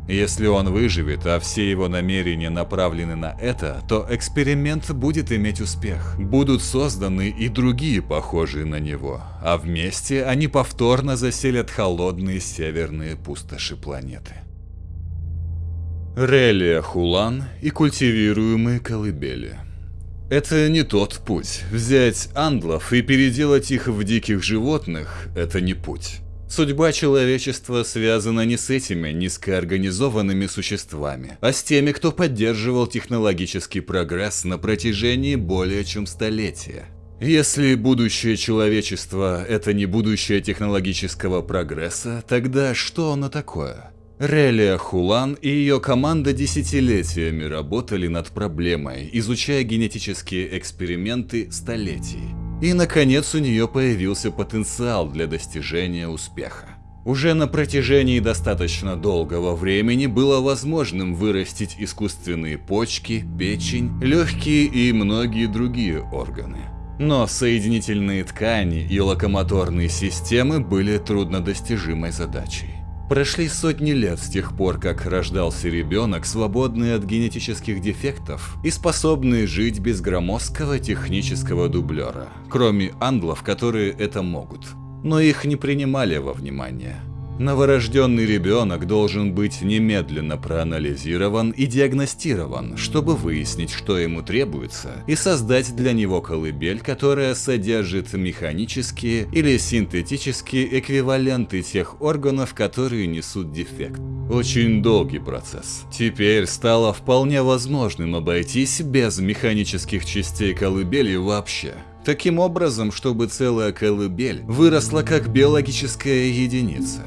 S1: Если он выживет, а все его намерения направлены на это, то эксперимент будет иметь успех. Будут созданы и другие похожие на него, а вместе они повторно заселят холодные северные пустоши планеты. Релия Хулан и культивируемые колыбели. Это не тот путь. Взять андлов и переделать их в диких животных – это не путь. Судьба человечества связана не с этими низкоорганизованными существами, а с теми, кто поддерживал технологический прогресс на протяжении более чем столетия. Если будущее человечества – это не будущее технологического прогресса, тогда что оно такое? Релия Хулан и ее команда десятилетиями работали над проблемой, изучая генетические эксперименты столетий. И наконец у нее появился потенциал для достижения успеха. Уже на протяжении достаточно долгого времени было возможным вырастить искусственные почки, печень, легкие и многие другие органы. Но соединительные ткани и локомоторные системы были труднодостижимой задачей. Прошли сотни лет с тех пор, как рождался ребенок, свободный от генетических дефектов и способный жить без громоздкого технического дублера, кроме англов, которые это могут. Но их не принимали во внимание. Новорожденный ребенок должен быть немедленно проанализирован и диагностирован, чтобы выяснить, что ему требуется, и создать для него колыбель, которая содержит механические или синтетические эквиваленты тех органов, которые несут дефект. Очень долгий процесс. Теперь стало вполне возможным обойтись без механических частей колыбели вообще. Таким образом, чтобы целая колыбель выросла как биологическая единица.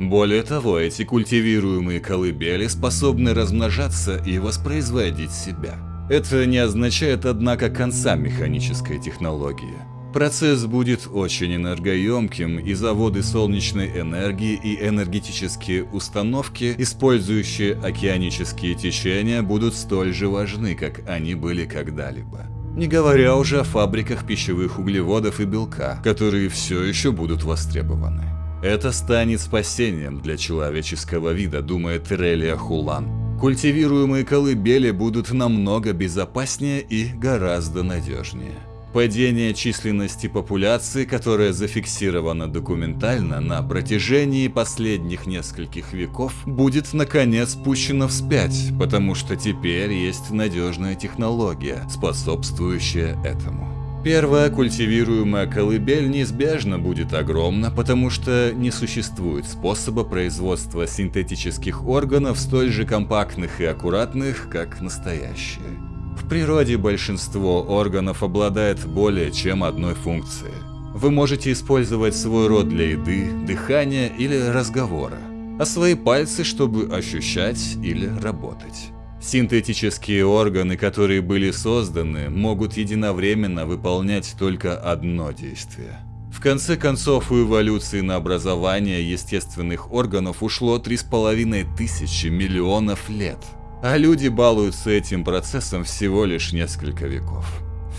S1: Более того, эти культивируемые колыбели способны размножаться и воспроизводить себя. Это не означает, однако, конца механической технологии. Процесс будет очень энергоемким, и заводы солнечной энергии и энергетические установки, использующие океанические течения, будут столь же важны, как они были когда-либо. Не говоря уже о фабриках пищевых углеводов и белка, которые все еще будут востребованы. Это станет спасением для человеческого вида, думает Терелия Хулан. Культивируемые колыбели будут намного безопаснее и гораздо надежнее. Падение численности популяции, которое зафиксировано документально на протяжении последних нескольких веков, будет наконец пущено вспять, потому что теперь есть надежная технология, способствующая этому. Первая культивируемая колыбель неизбежно будет огромна, потому что не существует способа производства синтетических органов столь же компактных и аккуратных, как настоящие. В природе большинство органов обладает более чем одной функцией. Вы можете использовать свой рот для еды, дыхания или разговора, а свои пальцы, чтобы ощущать или работать. Синтетические органы, которые были созданы, могут единовременно выполнять только одно действие. В конце концов, у эволюции на образование естественных органов ушло 3,5 тысячи миллионов лет – а люди балуются этим процессом всего лишь несколько веков.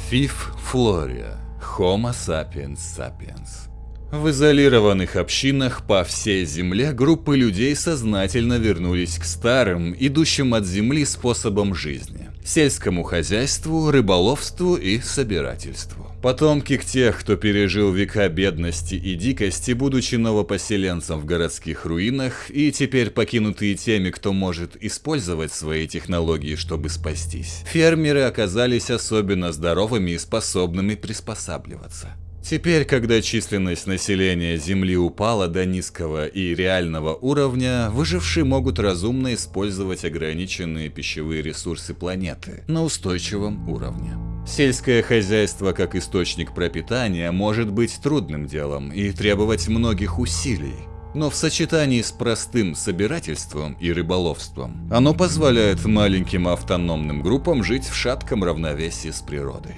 S1: Фиф Флория. Homo sapiens sapiens. В изолированных общинах по всей земле группы людей сознательно вернулись к старым, идущим от земли способам жизни – сельскому хозяйству, рыболовству и собирательству. Потомки тех, кто пережил века бедности и дикости, будучи новопоселенцем в городских руинах, и теперь покинутые теми, кто может использовать свои технологии, чтобы спастись, фермеры оказались особенно здоровыми и способными приспосабливаться. Теперь, когда численность населения Земли упала до низкого и реального уровня, выжившие могут разумно использовать ограниченные пищевые ресурсы планеты на устойчивом уровне. Сельское хозяйство как источник пропитания может быть трудным делом и требовать многих усилий. Но в сочетании с простым собирательством и рыболовством, оно позволяет маленьким автономным группам жить в шатком равновесии с природой.